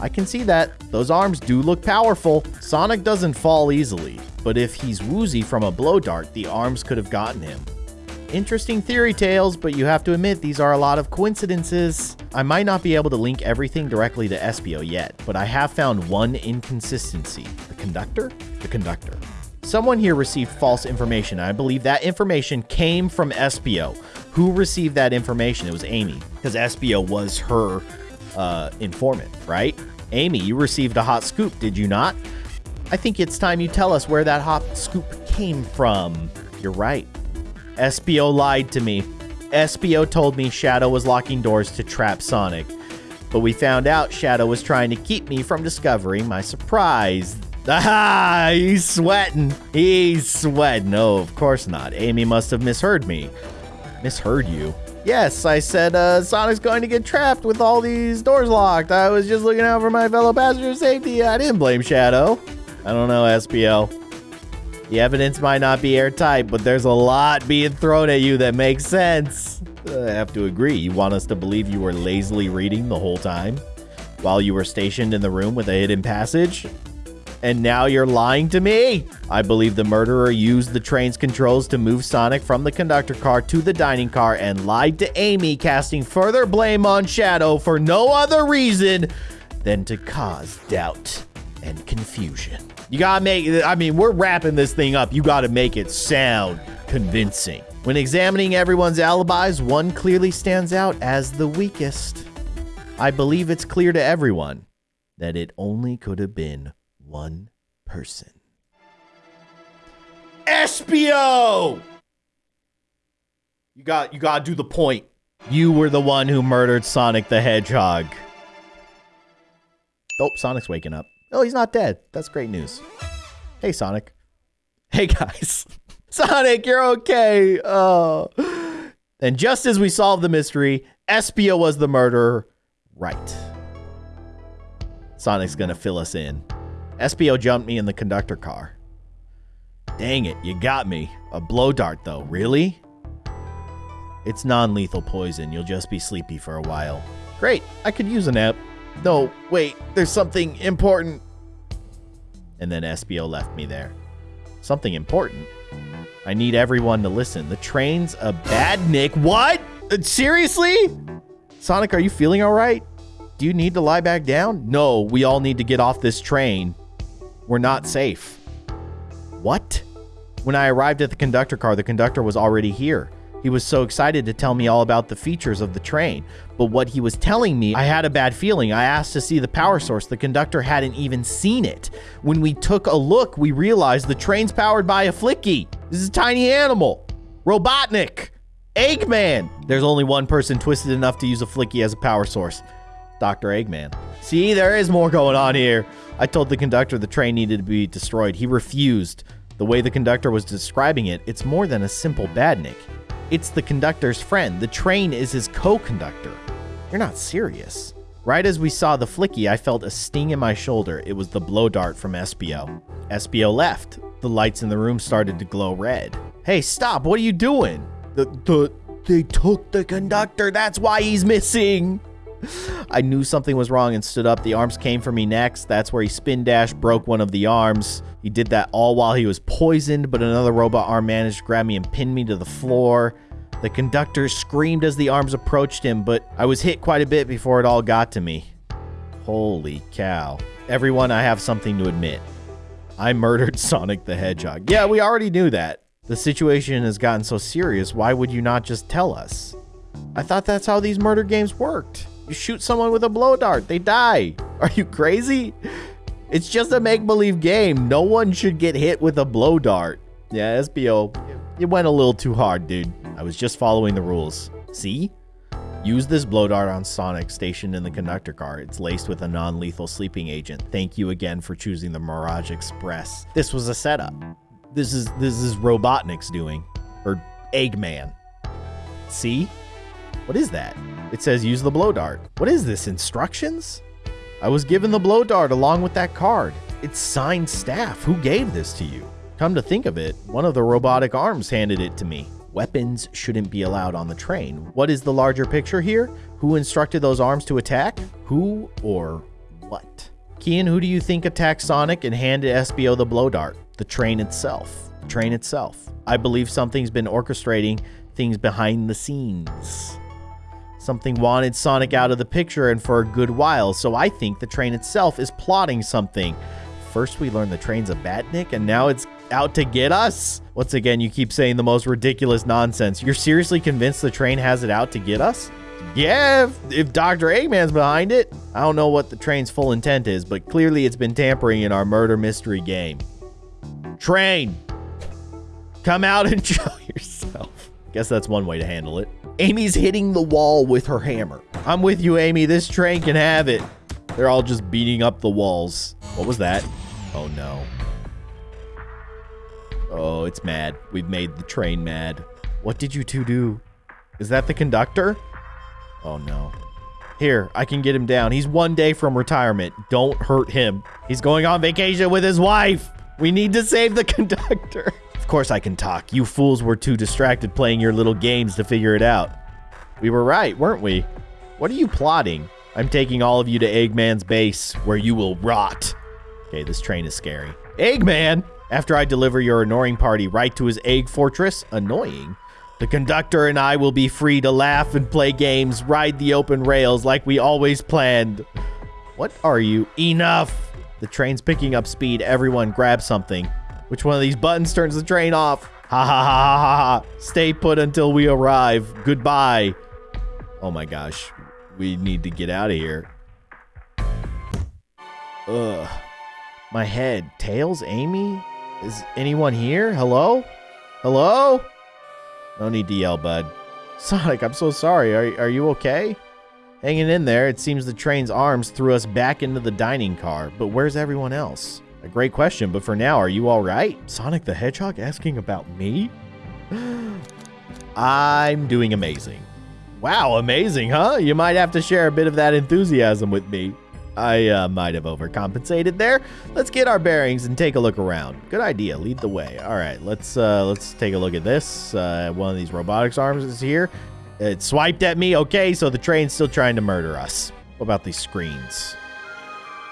I can see that. Those arms do look powerful. Sonic doesn't fall easily, but if he's woozy from a blow dart, the arms could have gotten him. Interesting theory Tails, but you have to admit these are a lot of coincidences. I might not be able to link everything directly to Espio yet, but I have found one inconsistency. The conductor? The conductor. Someone here received false information. I believe that information came from Espio. Who received that information? It was Amy, because Espio was her uh, informant, right? Amy, you received a hot scoop, did you not? I think it's time you tell us where that hot scoop came from. You're right. Espio lied to me. Espio told me Shadow was locking doors to trap Sonic. But we found out Shadow was trying to keep me from discovering my surprise. Ah, <laughs> he's sweating. He's sweating. No, of course not. Amy must have misheard me. Misheard you? Yes, I said uh, Sonic's going to get trapped with all these doors locked. I was just looking out for my fellow passenger's safety. I didn't blame Shadow. I don't know, Espio. The evidence might not be airtight, but there's a lot being thrown at you that makes sense. Uh, I have to agree. You want us to believe you were lazily reading the whole time while you were stationed in the room with a hidden passage? And now you're lying to me? I believe the murderer used the train's controls to move Sonic from the conductor car to the dining car and lied to Amy, casting further blame on Shadow for no other reason than to cause doubt and confusion. You gotta make I mean, we're wrapping this thing up. You gotta make it sound convincing. When examining everyone's alibis, one clearly stands out as the weakest. I believe it's clear to everyone that it only could have been one person. Espio! You got you gotta do the point. You were the one who murdered Sonic the Hedgehog. Oh, Sonic's waking up. Oh, he's not dead. That's great news. Hey, Sonic. Hey, guys. <laughs> Sonic, you're okay. Oh. And just as we solved the mystery, Espio was the murderer. Right. Sonic's gonna fill us in. Espio jumped me in the conductor car. Dang it, you got me. A blow dart, though. Really? It's non lethal poison. You'll just be sleepy for a while. Great, I could use a nap. No, wait, there's something important. And then Espio left me there. Something important? I need everyone to listen. The train's a badnik. What? Uh, Seriously? Sonic, are you feeling all right? Do you need to lie back down? No, we all need to get off this train. We're not safe. What? When I arrived at the conductor car, the conductor was already here. He was so excited to tell me all about the features of the train. But what he was telling me, I had a bad feeling. I asked to see the power source. The conductor hadn't even seen it. When we took a look, we realized the train's powered by a Flicky. This is a tiny animal. Robotnik. Eggman. There's only one person twisted enough to use a Flicky as a power source. Dr. Eggman. See, there is more going on here. I told the conductor the train needed to be destroyed. He refused. The way the conductor was describing it, it's more than a simple badnik. It's the conductor's friend. The train is his co-conductor. You're not serious. Right as we saw the flicky, I felt a sting in my shoulder. It was the blow dart from Espio. Espio left. The lights in the room started to glow red. Hey, stop. What are you doing? The, the, they took the conductor. That's why he's missing. <laughs> I knew something was wrong and stood up. The arms came for me next. That's where he spin dash broke one of the arms. He did that all while he was poisoned, but another robot arm managed to grab me and pin me to the floor. The conductor screamed as the arms approached him, but I was hit quite a bit before it all got to me. Holy cow. Everyone, I have something to admit. I murdered <laughs> Sonic the Hedgehog. Yeah, we already knew that. The situation has gotten so serious, why would you not just tell us? I thought that's how these murder games worked. You shoot someone with a blow dart, they die. <laughs> Are you crazy? It's just a make-believe game. No one should get hit with a blow dart. Yeah, Espio, you went a little too hard, dude. I was just following the rules. See? Use this blow dart on Sonic stationed in the conductor car. It's laced with a non-lethal sleeping agent. Thank you again for choosing the Mirage Express. This was a setup. This is this is Robotnik's doing. Or Eggman. See? What is that? It says use the blow dart. What is this? Instructions? I was given the blow dart along with that card. It's signed staff. Who gave this to you? Come to think of it, one of the robotic arms handed it to me. Weapons shouldn't be allowed on the train. What is the larger picture here? Who instructed those arms to attack? Who or what? Keyin, who do you think attacked Sonic and handed Espio the blow dart? The train itself. The train itself. I believe something's been orchestrating things behind the scenes. Something wanted Sonic out of the picture and for a good while, so I think the train itself is plotting something. First, we learned the train's a badnik, and now it's out to get us? Once again, you keep saying the most ridiculous nonsense. You're seriously convinced the train has it out to get us? Yeah, if, if Dr. Eggman's behind it. I don't know what the train's full intent is, but clearly it's been tampering in our murder mystery game. Train, come out and <laughs> show yourself. Guess that's one way to handle it. Amy's hitting the wall with her hammer. I'm with you, Amy. This train can have it. They're all just beating up the walls. What was that? Oh, no. Oh, it's mad. We've made the train mad. What did you two do? Is that the conductor? Oh, no. Here, I can get him down. He's one day from retirement. Don't hurt him. He's going on vacation with his wife. We need to save the <laughs> conductor. Of course I can talk. You fools were too distracted playing your little games to figure it out. We were right, weren't we? What are you plotting? I'm taking all of you to Eggman's base, where you will rot. Okay, this train is scary. Eggman! After I deliver your annoying party right to his egg fortress, annoying, the conductor and I will be free to laugh and play games, ride the open rails like we always planned. What are you? Enough! The train's picking up speed. Everyone grab something. Which one of these buttons turns the train off? Ha ha ha ha ha. Stay put until we arrive. Goodbye. Oh my gosh. We need to get out of here. Ugh. My head. Tails? Amy? Is anyone here? Hello? Hello? No need to yell, bud. <laughs> Sonic, I'm so sorry. Are, are you okay? Hanging in there, it seems the train's arms threw us back into the dining car, but where's everyone else? A great question, but for now, are you all right? Sonic the Hedgehog asking about me? <gasps> I'm doing amazing. Wow, amazing, huh? You might have to share a bit of that enthusiasm with me. I uh, might have overcompensated there. Let's get our bearings and take a look around. Good idea. Lead the way. All right, let's uh, let's take a look at this. Uh, one of these robotics arms is here. It swiped at me. Okay, so the train's still trying to murder us. What about these screens?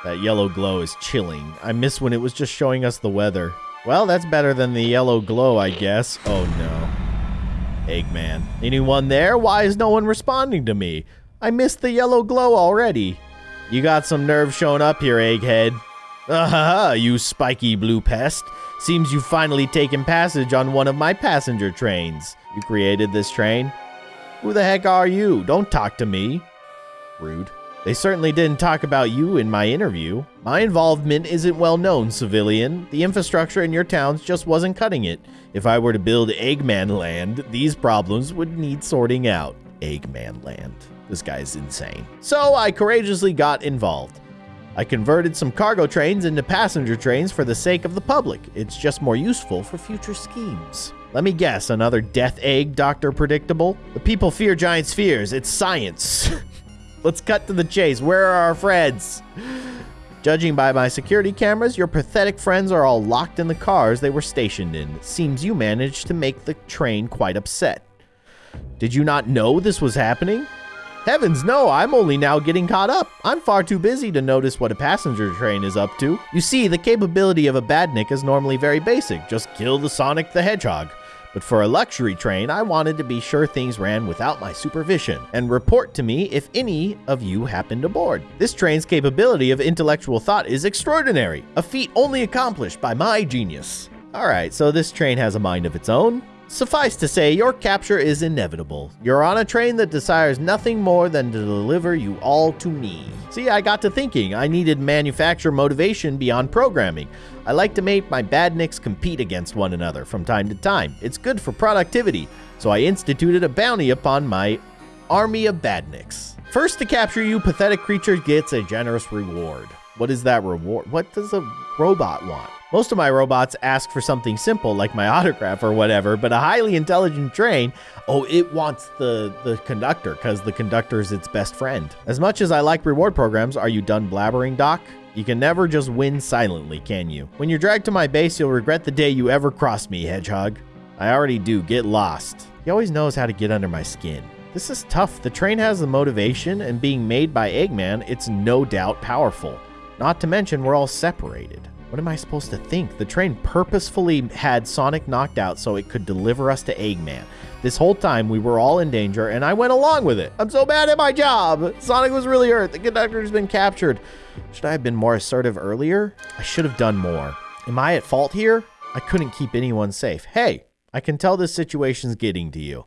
That yellow glow is chilling. I miss when it was just showing us the weather. Well, that's better than the yellow glow, I guess. Oh, no. Eggman. Anyone there? Why is no one responding to me? I missed the yellow glow already. You got some nerve showing up here, Egghead. Ah, you spiky blue pest. Seems you've finally taken passage on one of my passenger trains. You created this train? Who the heck are you? Don't talk to me. Rude. They certainly didn't talk about you in my interview. My involvement isn't well known, civilian. The infrastructure in your towns just wasn't cutting it. If I were to build Eggman Land, these problems would need sorting out. Eggman Land. This guy's insane. So I courageously got involved. I converted some cargo trains into passenger trains for the sake of the public. It's just more useful for future schemes. Let me guess, another death egg, Dr. Predictable? The people fear giant spheres. It's science. <laughs> Let's cut to the chase. Where are our friends? Judging by my security cameras, your pathetic friends are all locked in the cars they were stationed in. It seems you managed to make the train quite upset. Did you not know this was happening? Heavens no, I'm only now getting caught up. I'm far too busy to notice what a passenger train is up to. You see, the capability of a badnik is normally very basic. Just kill the Sonic the Hedgehog. But for a luxury train, I wanted to be sure things ran without my supervision and report to me if any of you happened aboard. This train's capability of intellectual thought is extraordinary, a feat only accomplished by my genius. Alright, so this train has a mind of its own. Suffice to say, your capture is inevitable. You're on a train that desires nothing more than to deliver you all to me. See, I got to thinking. I needed manufacture motivation beyond programming. I like to make my badniks compete against one another from time to time. It's good for productivity, so I instituted a bounty upon my army of badniks. First to capture you, pathetic creature gets a generous reward. What is that reward? What does a robot want? Most of my robots ask for something simple like my autograph or whatever, but a highly intelligent train, oh, it wants the, the conductor because the conductor is its best friend. As much as I like reward programs, are you done blabbering, Doc? You can never just win silently, can you? When you're dragged to my base, you'll regret the day you ever crossed me, Hedgehog. I already do. Get lost. He always knows how to get under my skin. This is tough. The train has the motivation, and being made by Eggman, it's no doubt powerful. Not to mention, we're all separated. What am I supposed to think? The train purposefully had Sonic knocked out so it could deliver us to Eggman. This whole time, we were all in danger, and I went along with it. I'm so bad at my job. Sonic was really hurt. The conductor's been captured. Should I have been more assertive earlier? I should have done more. Am I at fault here? I couldn't keep anyone safe. Hey, I can tell this situation's getting to you.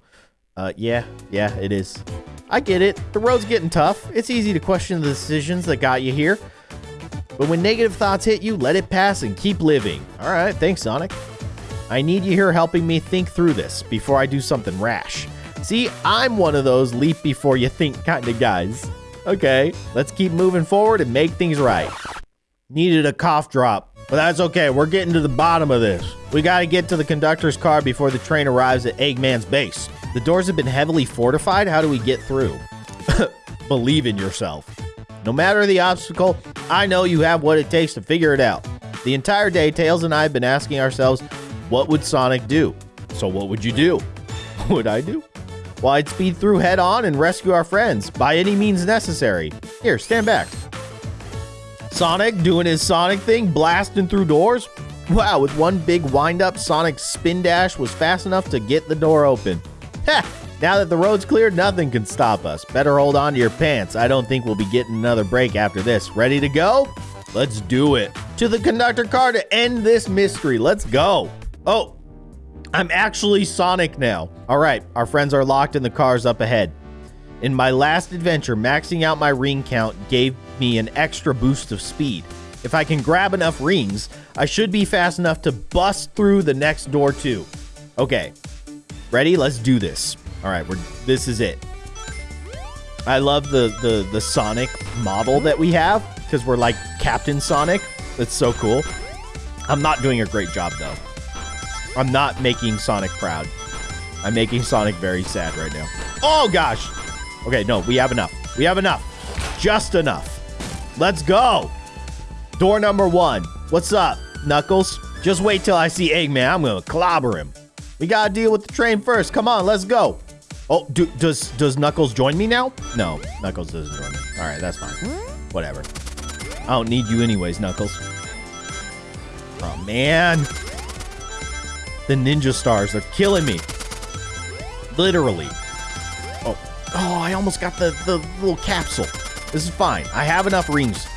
Uh, yeah, yeah, it is. I get it. The road's getting tough. It's easy to question the decisions that got you here. But when negative thoughts hit you, let it pass and keep living. All right, thanks, Sonic. I need you here helping me think through this before I do something rash. See, I'm one of those leap before you think kind of guys. Okay, let's keep moving forward and make things right. Needed a cough drop, but that's okay. We're getting to the bottom of this. We got to get to the conductor's car before the train arrives at Eggman's base. The doors have been heavily fortified. How do we get through? <coughs> Believe in yourself. No matter the obstacle, I know you have what it takes to figure it out. The entire day, Tails and I have been asking ourselves, what would Sonic do? So what would you do? <laughs> What Would I do? Well, I'd speed through head on and rescue our friends by any means necessary. Here, stand back. Sonic doing his Sonic thing, blasting through doors. Wow, with one big wind up, Sonic's spin dash was fast enough to get the door open. Heh! Now that the road's cleared, nothing can stop us. Better hold on to your pants. I don't think we'll be getting another break after this. Ready to go? Let's do it. To the conductor car to end this mystery. Let's go. Oh, I'm actually Sonic now. All right, our friends are locked in the cars up ahead. In my last adventure, maxing out my ring count gave me an extra boost of speed. If I can grab enough rings, I should be fast enough to bust through the next door too. Okay, ready? Let's do this. All right, we're this is it. I love the the the Sonic model that we have because we're like Captain Sonic. That's so cool. I'm not doing a great job though. I'm not making Sonic proud. I'm making Sonic very sad right now. Oh gosh. Okay, no, we have enough. We have enough. Just enough. Let's go. Door number one. What's up, Knuckles? Just wait till I see Eggman. I'm gonna clobber him. We gotta deal with the train first. Come on, let's go. Oh, do, does does Knuckles join me now? No, Knuckles doesn't join me. All right, that's fine. Whatever. I don't need you anyways, Knuckles. Oh man, the ninja stars are killing me. Literally. Oh, oh, I almost got the the little capsule. This is fine. I have enough rings.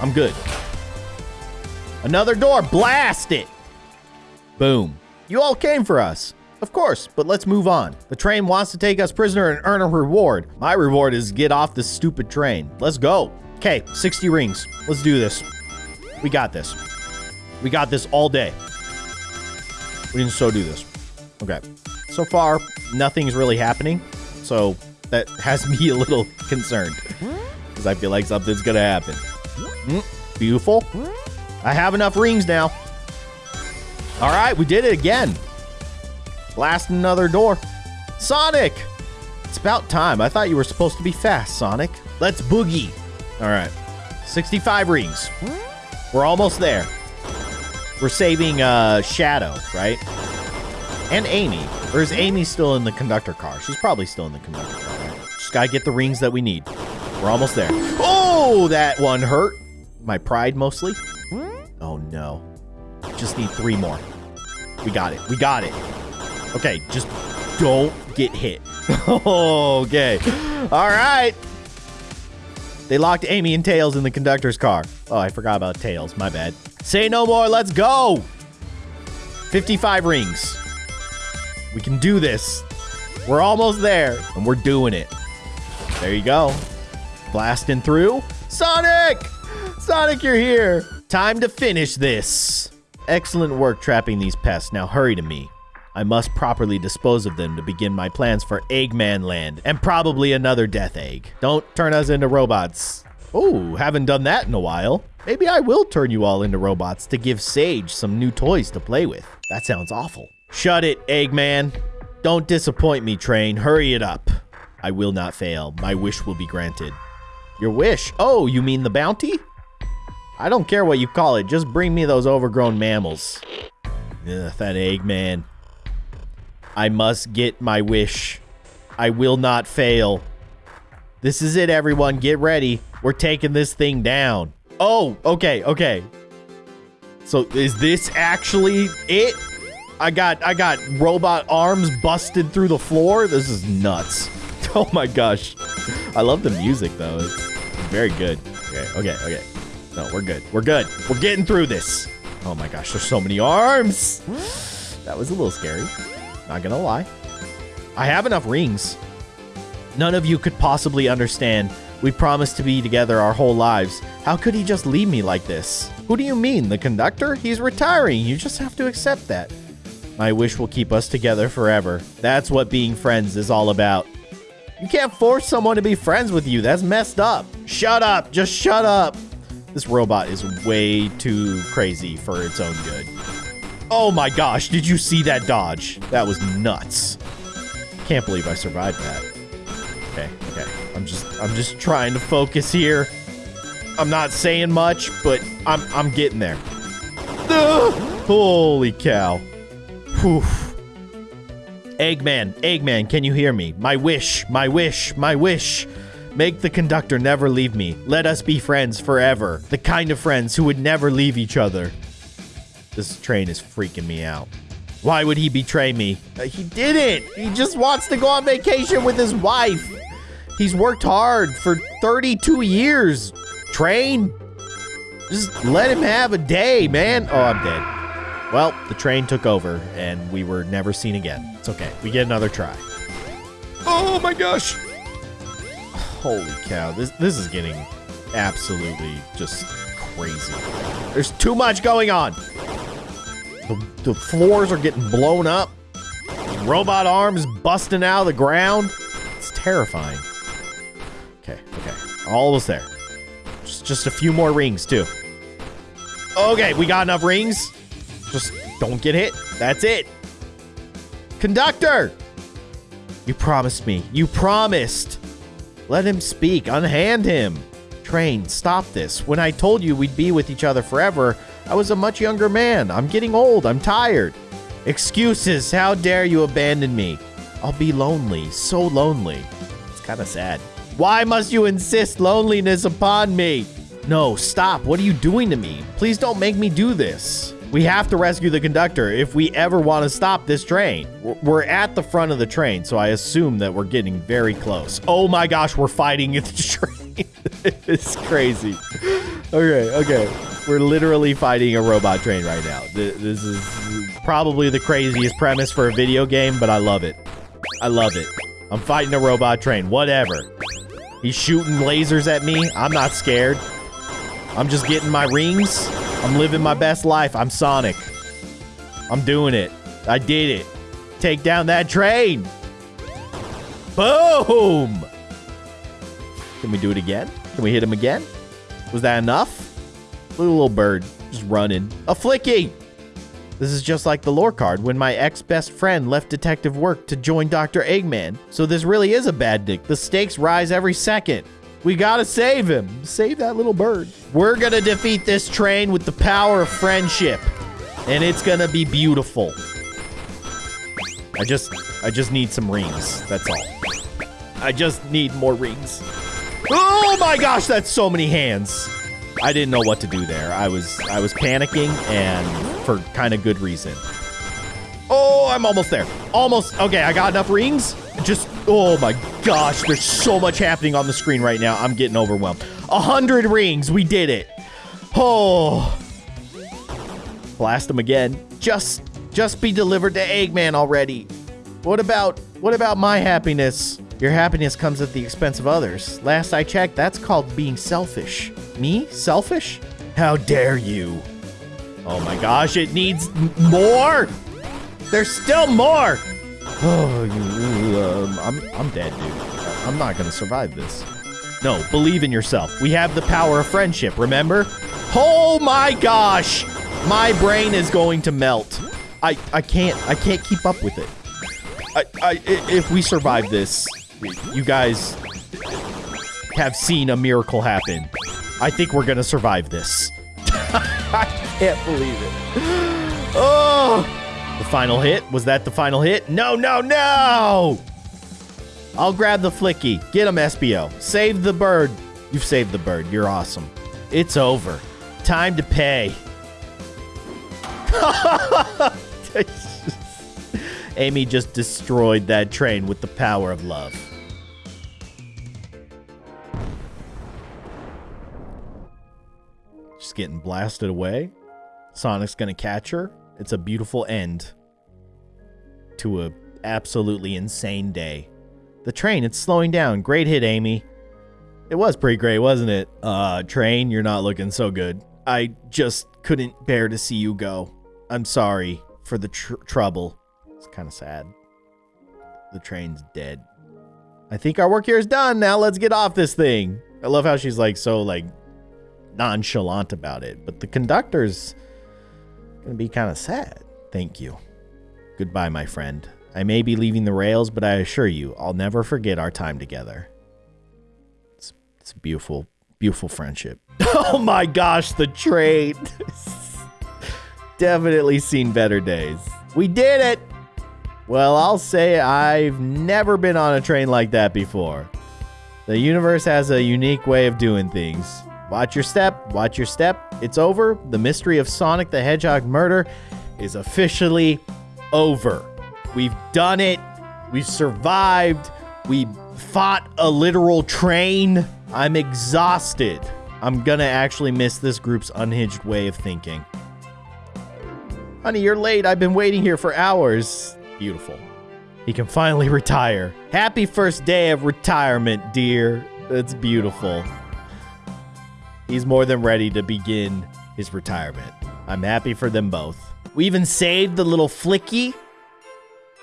I'm good. Another door. Blast it. Boom. You all came for us. Of course, but let's move on. The train wants to take us prisoner and earn a reward. My reward is get off this stupid train. Let's go. Okay, 60 rings. Let's do this. We got this. We got this all day. We can so do this. Okay. So far, nothing's really happening. So that <laughs> has me a little concerned. Because I feel like something's going to happen. Mm, beautiful. I have enough rings now. All right, we did it again. Blast another door. Sonic! It's about time. I thought you were supposed to be fast, Sonic. Let's boogie. All right. 65 rings. We're almost there. We're saving uh, Shadow, right? And Amy. Or is Amy still in the conductor car? She's probably still in the conductor car. Right? Just gotta get the rings that we need. We're almost there. Oh, that one hurt. My pride mostly. Oh no. Just need three more. We got it. We got it. Okay, just don't get hit. <laughs> okay. All right. They locked Amy and Tails in the conductor's car. Oh, I forgot about Tails. My bad. Say no more. Let's go. 55 rings. We can do this. We're almost there, and we're doing it. There you go. Blasting through. Sonic! Sonic, you're here. Time to finish this. Excellent work trapping these pests. Now hurry to me. I must properly dispose of them to begin my plans for Eggman Land and probably another Death Egg. Don't turn us into robots. Oh, haven't done that in a while. Maybe I will turn you all into robots to give Sage some new toys to play with. That sounds awful. Shut it, Eggman. Don't disappoint me, Train. Hurry it up. I will not fail. My wish will be granted. Your wish? Oh, you mean the bounty? I don't care what you call it. Just bring me those overgrown mammals. Ugh, that Eggman. I must get my wish. I will not fail. This is it, everyone. Get ready. We're taking this thing down. Oh, okay, okay. So is this actually it? I got I got robot arms busted through the floor. This is nuts. <laughs> Oh my gosh. I love the music though. It's very good. Okay, okay, okay. No, we're good. We're good. We're getting through this. Oh my gosh, there's so many arms. That was a little scary. Not gonna lie. I have enough rings. None of you could possibly understand. We promised to be together our whole lives. How could he just leave me like this? Who do you mean? The conductor? He's retiring. You just have to accept that. My wish will keep us together forever. That's what being friends is all about. You can't force someone to be friends with you. That's messed up. Shut up. Just shut up. This robot is way too crazy for its own good. Oh my gosh, did you see that dodge? That was nuts. Can't believe I survived that. Okay, okay. I'm just I'm just trying to focus here. I'm not saying much, but I'm I'm getting there. Ugh! Holy cow. Whew. Eggman, Eggman, can you hear me? My wish, my wish, my wish. Make the conductor never leave me. Let us be friends forever. The kind of friends who would never leave each other. This train is freaking me out. Why would he betray me? Uh, he didn't. He just wants to go on vacation with his wife. He's worked hard for 32 years. Train. Just let him have a day, man. Oh, I'm dead. Well, the train took over and we were never seen again. It's okay. We get another try. Oh my gosh. Holy cow. This this is getting absolutely just crazy. There's too much going on. The, the floors are getting blown up. Robot arms busting out of the ground. It's terrifying. Okay, okay. Almost there. Just just a few more rings too. Okay, we got enough rings. Just don't get hit. That's it. Conductor! You promised me. You promised. Let him speak. Unhand him. Train, stop this. When I told you we'd be with each other forever, I was a much younger man. I'm getting old. I'm tired. Excuses. How dare you abandon me? I'll be lonely. So lonely. It's kind of sad. Why must you insist loneliness upon me? No, stop. What are you doing to me? Please don't make me do this. We have to rescue the conductor if we ever want to stop this train. We're at the front of the train, so I assume that we're getting very close. Oh my gosh, we're fighting the <laughs> train. it's crazy. Okay, okay. We're literally fighting a robot train right now. This is probably the craziest premise for a video game, but I love it. I love it. I'm fighting a robot train. Whatever. He's shooting lasers at me. I'm not scared. I'm just getting my rings. I'm living my best life. I'm Sonic. I'm doing it. I did it. Take down that train. Boom. Can we do it again? Can we hit him again? Was that enough? Little bird just running. A flicky. This is just like the lore card when my ex-best friend left detective work to join Dr. Eggman. So this really is a badnik. The stakes rise every second. We gotta save him. Save that little bird. We're gonna defeat this train with the power of friendship. And it's gonna be beautiful. I just, I just need some rings. That's all. I just need more rings. Oh my gosh, that's so many hands. I didn't know what to do there. I was, I was panicking and for kind of good reason. Oh, I'm almost there. Almost. Okay, I got enough rings. Just, oh my gosh, there's so much happening on the screen right now. I'm getting overwhelmed. A hundred rings, we did it. Oh. Blast them again. Just, just be delivered to Eggman already. What about, what about my happiness? Your happiness comes at the expense of others. Last I checked, that's called being selfish. Me? Selfish? How dare you? Oh my gosh, it needs more! There's still more! Oh, you, um, I'm, I'm dead, dude. I'm not gonna survive this. No, believe in yourself. We have the power of friendship, remember? Oh my gosh. My brain is going to melt. I, I can't, I can't keep up with it. I, I, if we survive this, you guys have seen a miracle happen. I think we're gonna survive this. <laughs> I can't believe it. <gasps> Oh! The final hit? Was that the final hit? No, no, no! I'll grab the flicky. Get him, Espio. Save the bird. You've saved the bird. You're awesome. It's over. Time to pay. <laughs> Amy just destroyed that train with the power of love. Getting blasted away. Sonic's gonna catch her. It's a beautiful end to a absolutely insane day. The train, it's slowing down. Great hit, Amy. It was pretty great, wasn't it? Uh, train, you're not looking so good. I just couldn't bear to see you go. I'm sorry for the tr trouble. It's kind of sad. The train's dead. I think our work here is done. Now let's get off this thing. I love how she's like so like nonchalant about it, but the conductor's gonna be kind of sad. Thank you. Goodbye, my friend. I may be leaving the rails, but I assure you, I'll never forget our time together. It's, it's a beautiful, beautiful friendship. <laughs> oh my gosh, the train. <laughs> Definitely seen better days. We did it! Well, I'll say I've never been on a train like that before. The universe has a unique way of doing things. Watch your step, watch your step. It's over. The mystery of Sonic the Hedgehog murder is officially over. We've done it. We've survived. We fought a literal train. I'm exhausted. I'm gonna actually miss this group's unhinged way of thinking. Honey, you're late. I've been waiting here for hours. Beautiful. He can finally <laughs> retire. Happy first day of retirement, dear. That's beautiful. He's more than ready to begin his retirement. I'm happy for them both. We even saved the little flicky.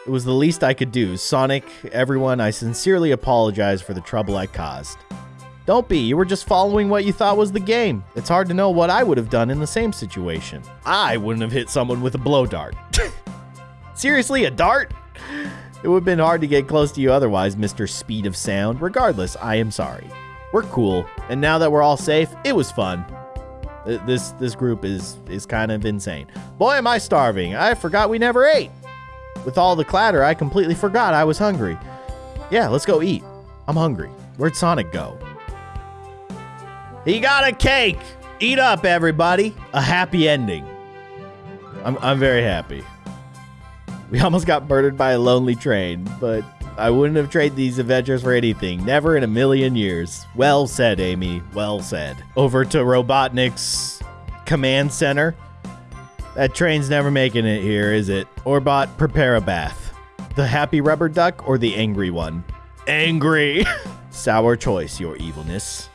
It was the least I could do. Sonic, everyone, I sincerely apologize for the trouble I caused. Don't be, you were just following what you thought was the game. It's hard to know what I would have done in the same situation. I wouldn't have hit someone with a blow dart. <laughs> Seriously, a dart? It would have been hard to get close to you otherwise, Mr. Speed of Sound. Regardless, I am sorry. We're cool, and now that we're all safe, it was fun. This this group is is kind of insane. Boy, am I starving. I forgot we never ate. With all the clatter, I completely forgot I was hungry. Yeah, let's go eat. I'm hungry. Where'd Sonic go? He got a cake. Eat up, everybody. A happy ending. I'm, I'm very happy. We almost got murdered by a lonely train, but I wouldn't have traded these adventures for anything. Never in a million years. Well said, Amy. Well said. Over to Robotnik's command center. That train's never making it here, is it? Orbot, prepare a bath. The happy rubber duck or the angry one? Angry. <laughs> Sour choice, your evilness.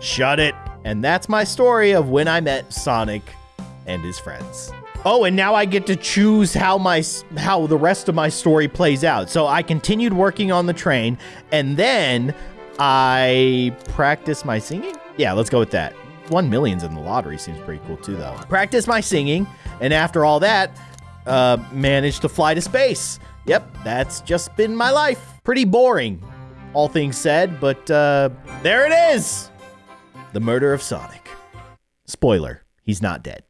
Shut it. And that's my story of when I met Sonic and his friends. Oh, and now I get to choose how my how the rest of my story plays out. So I continued working on the train and then I practiced my singing. Yeah, let's go with that. 1 millions in the lottery seems pretty cool too though. Practice my singing and after all that, uh managed to fly to space. Yep, that's just been my life. Pretty boring, all things said, but uh there it is. The murder of Sonic. Spoiler, he's not dead.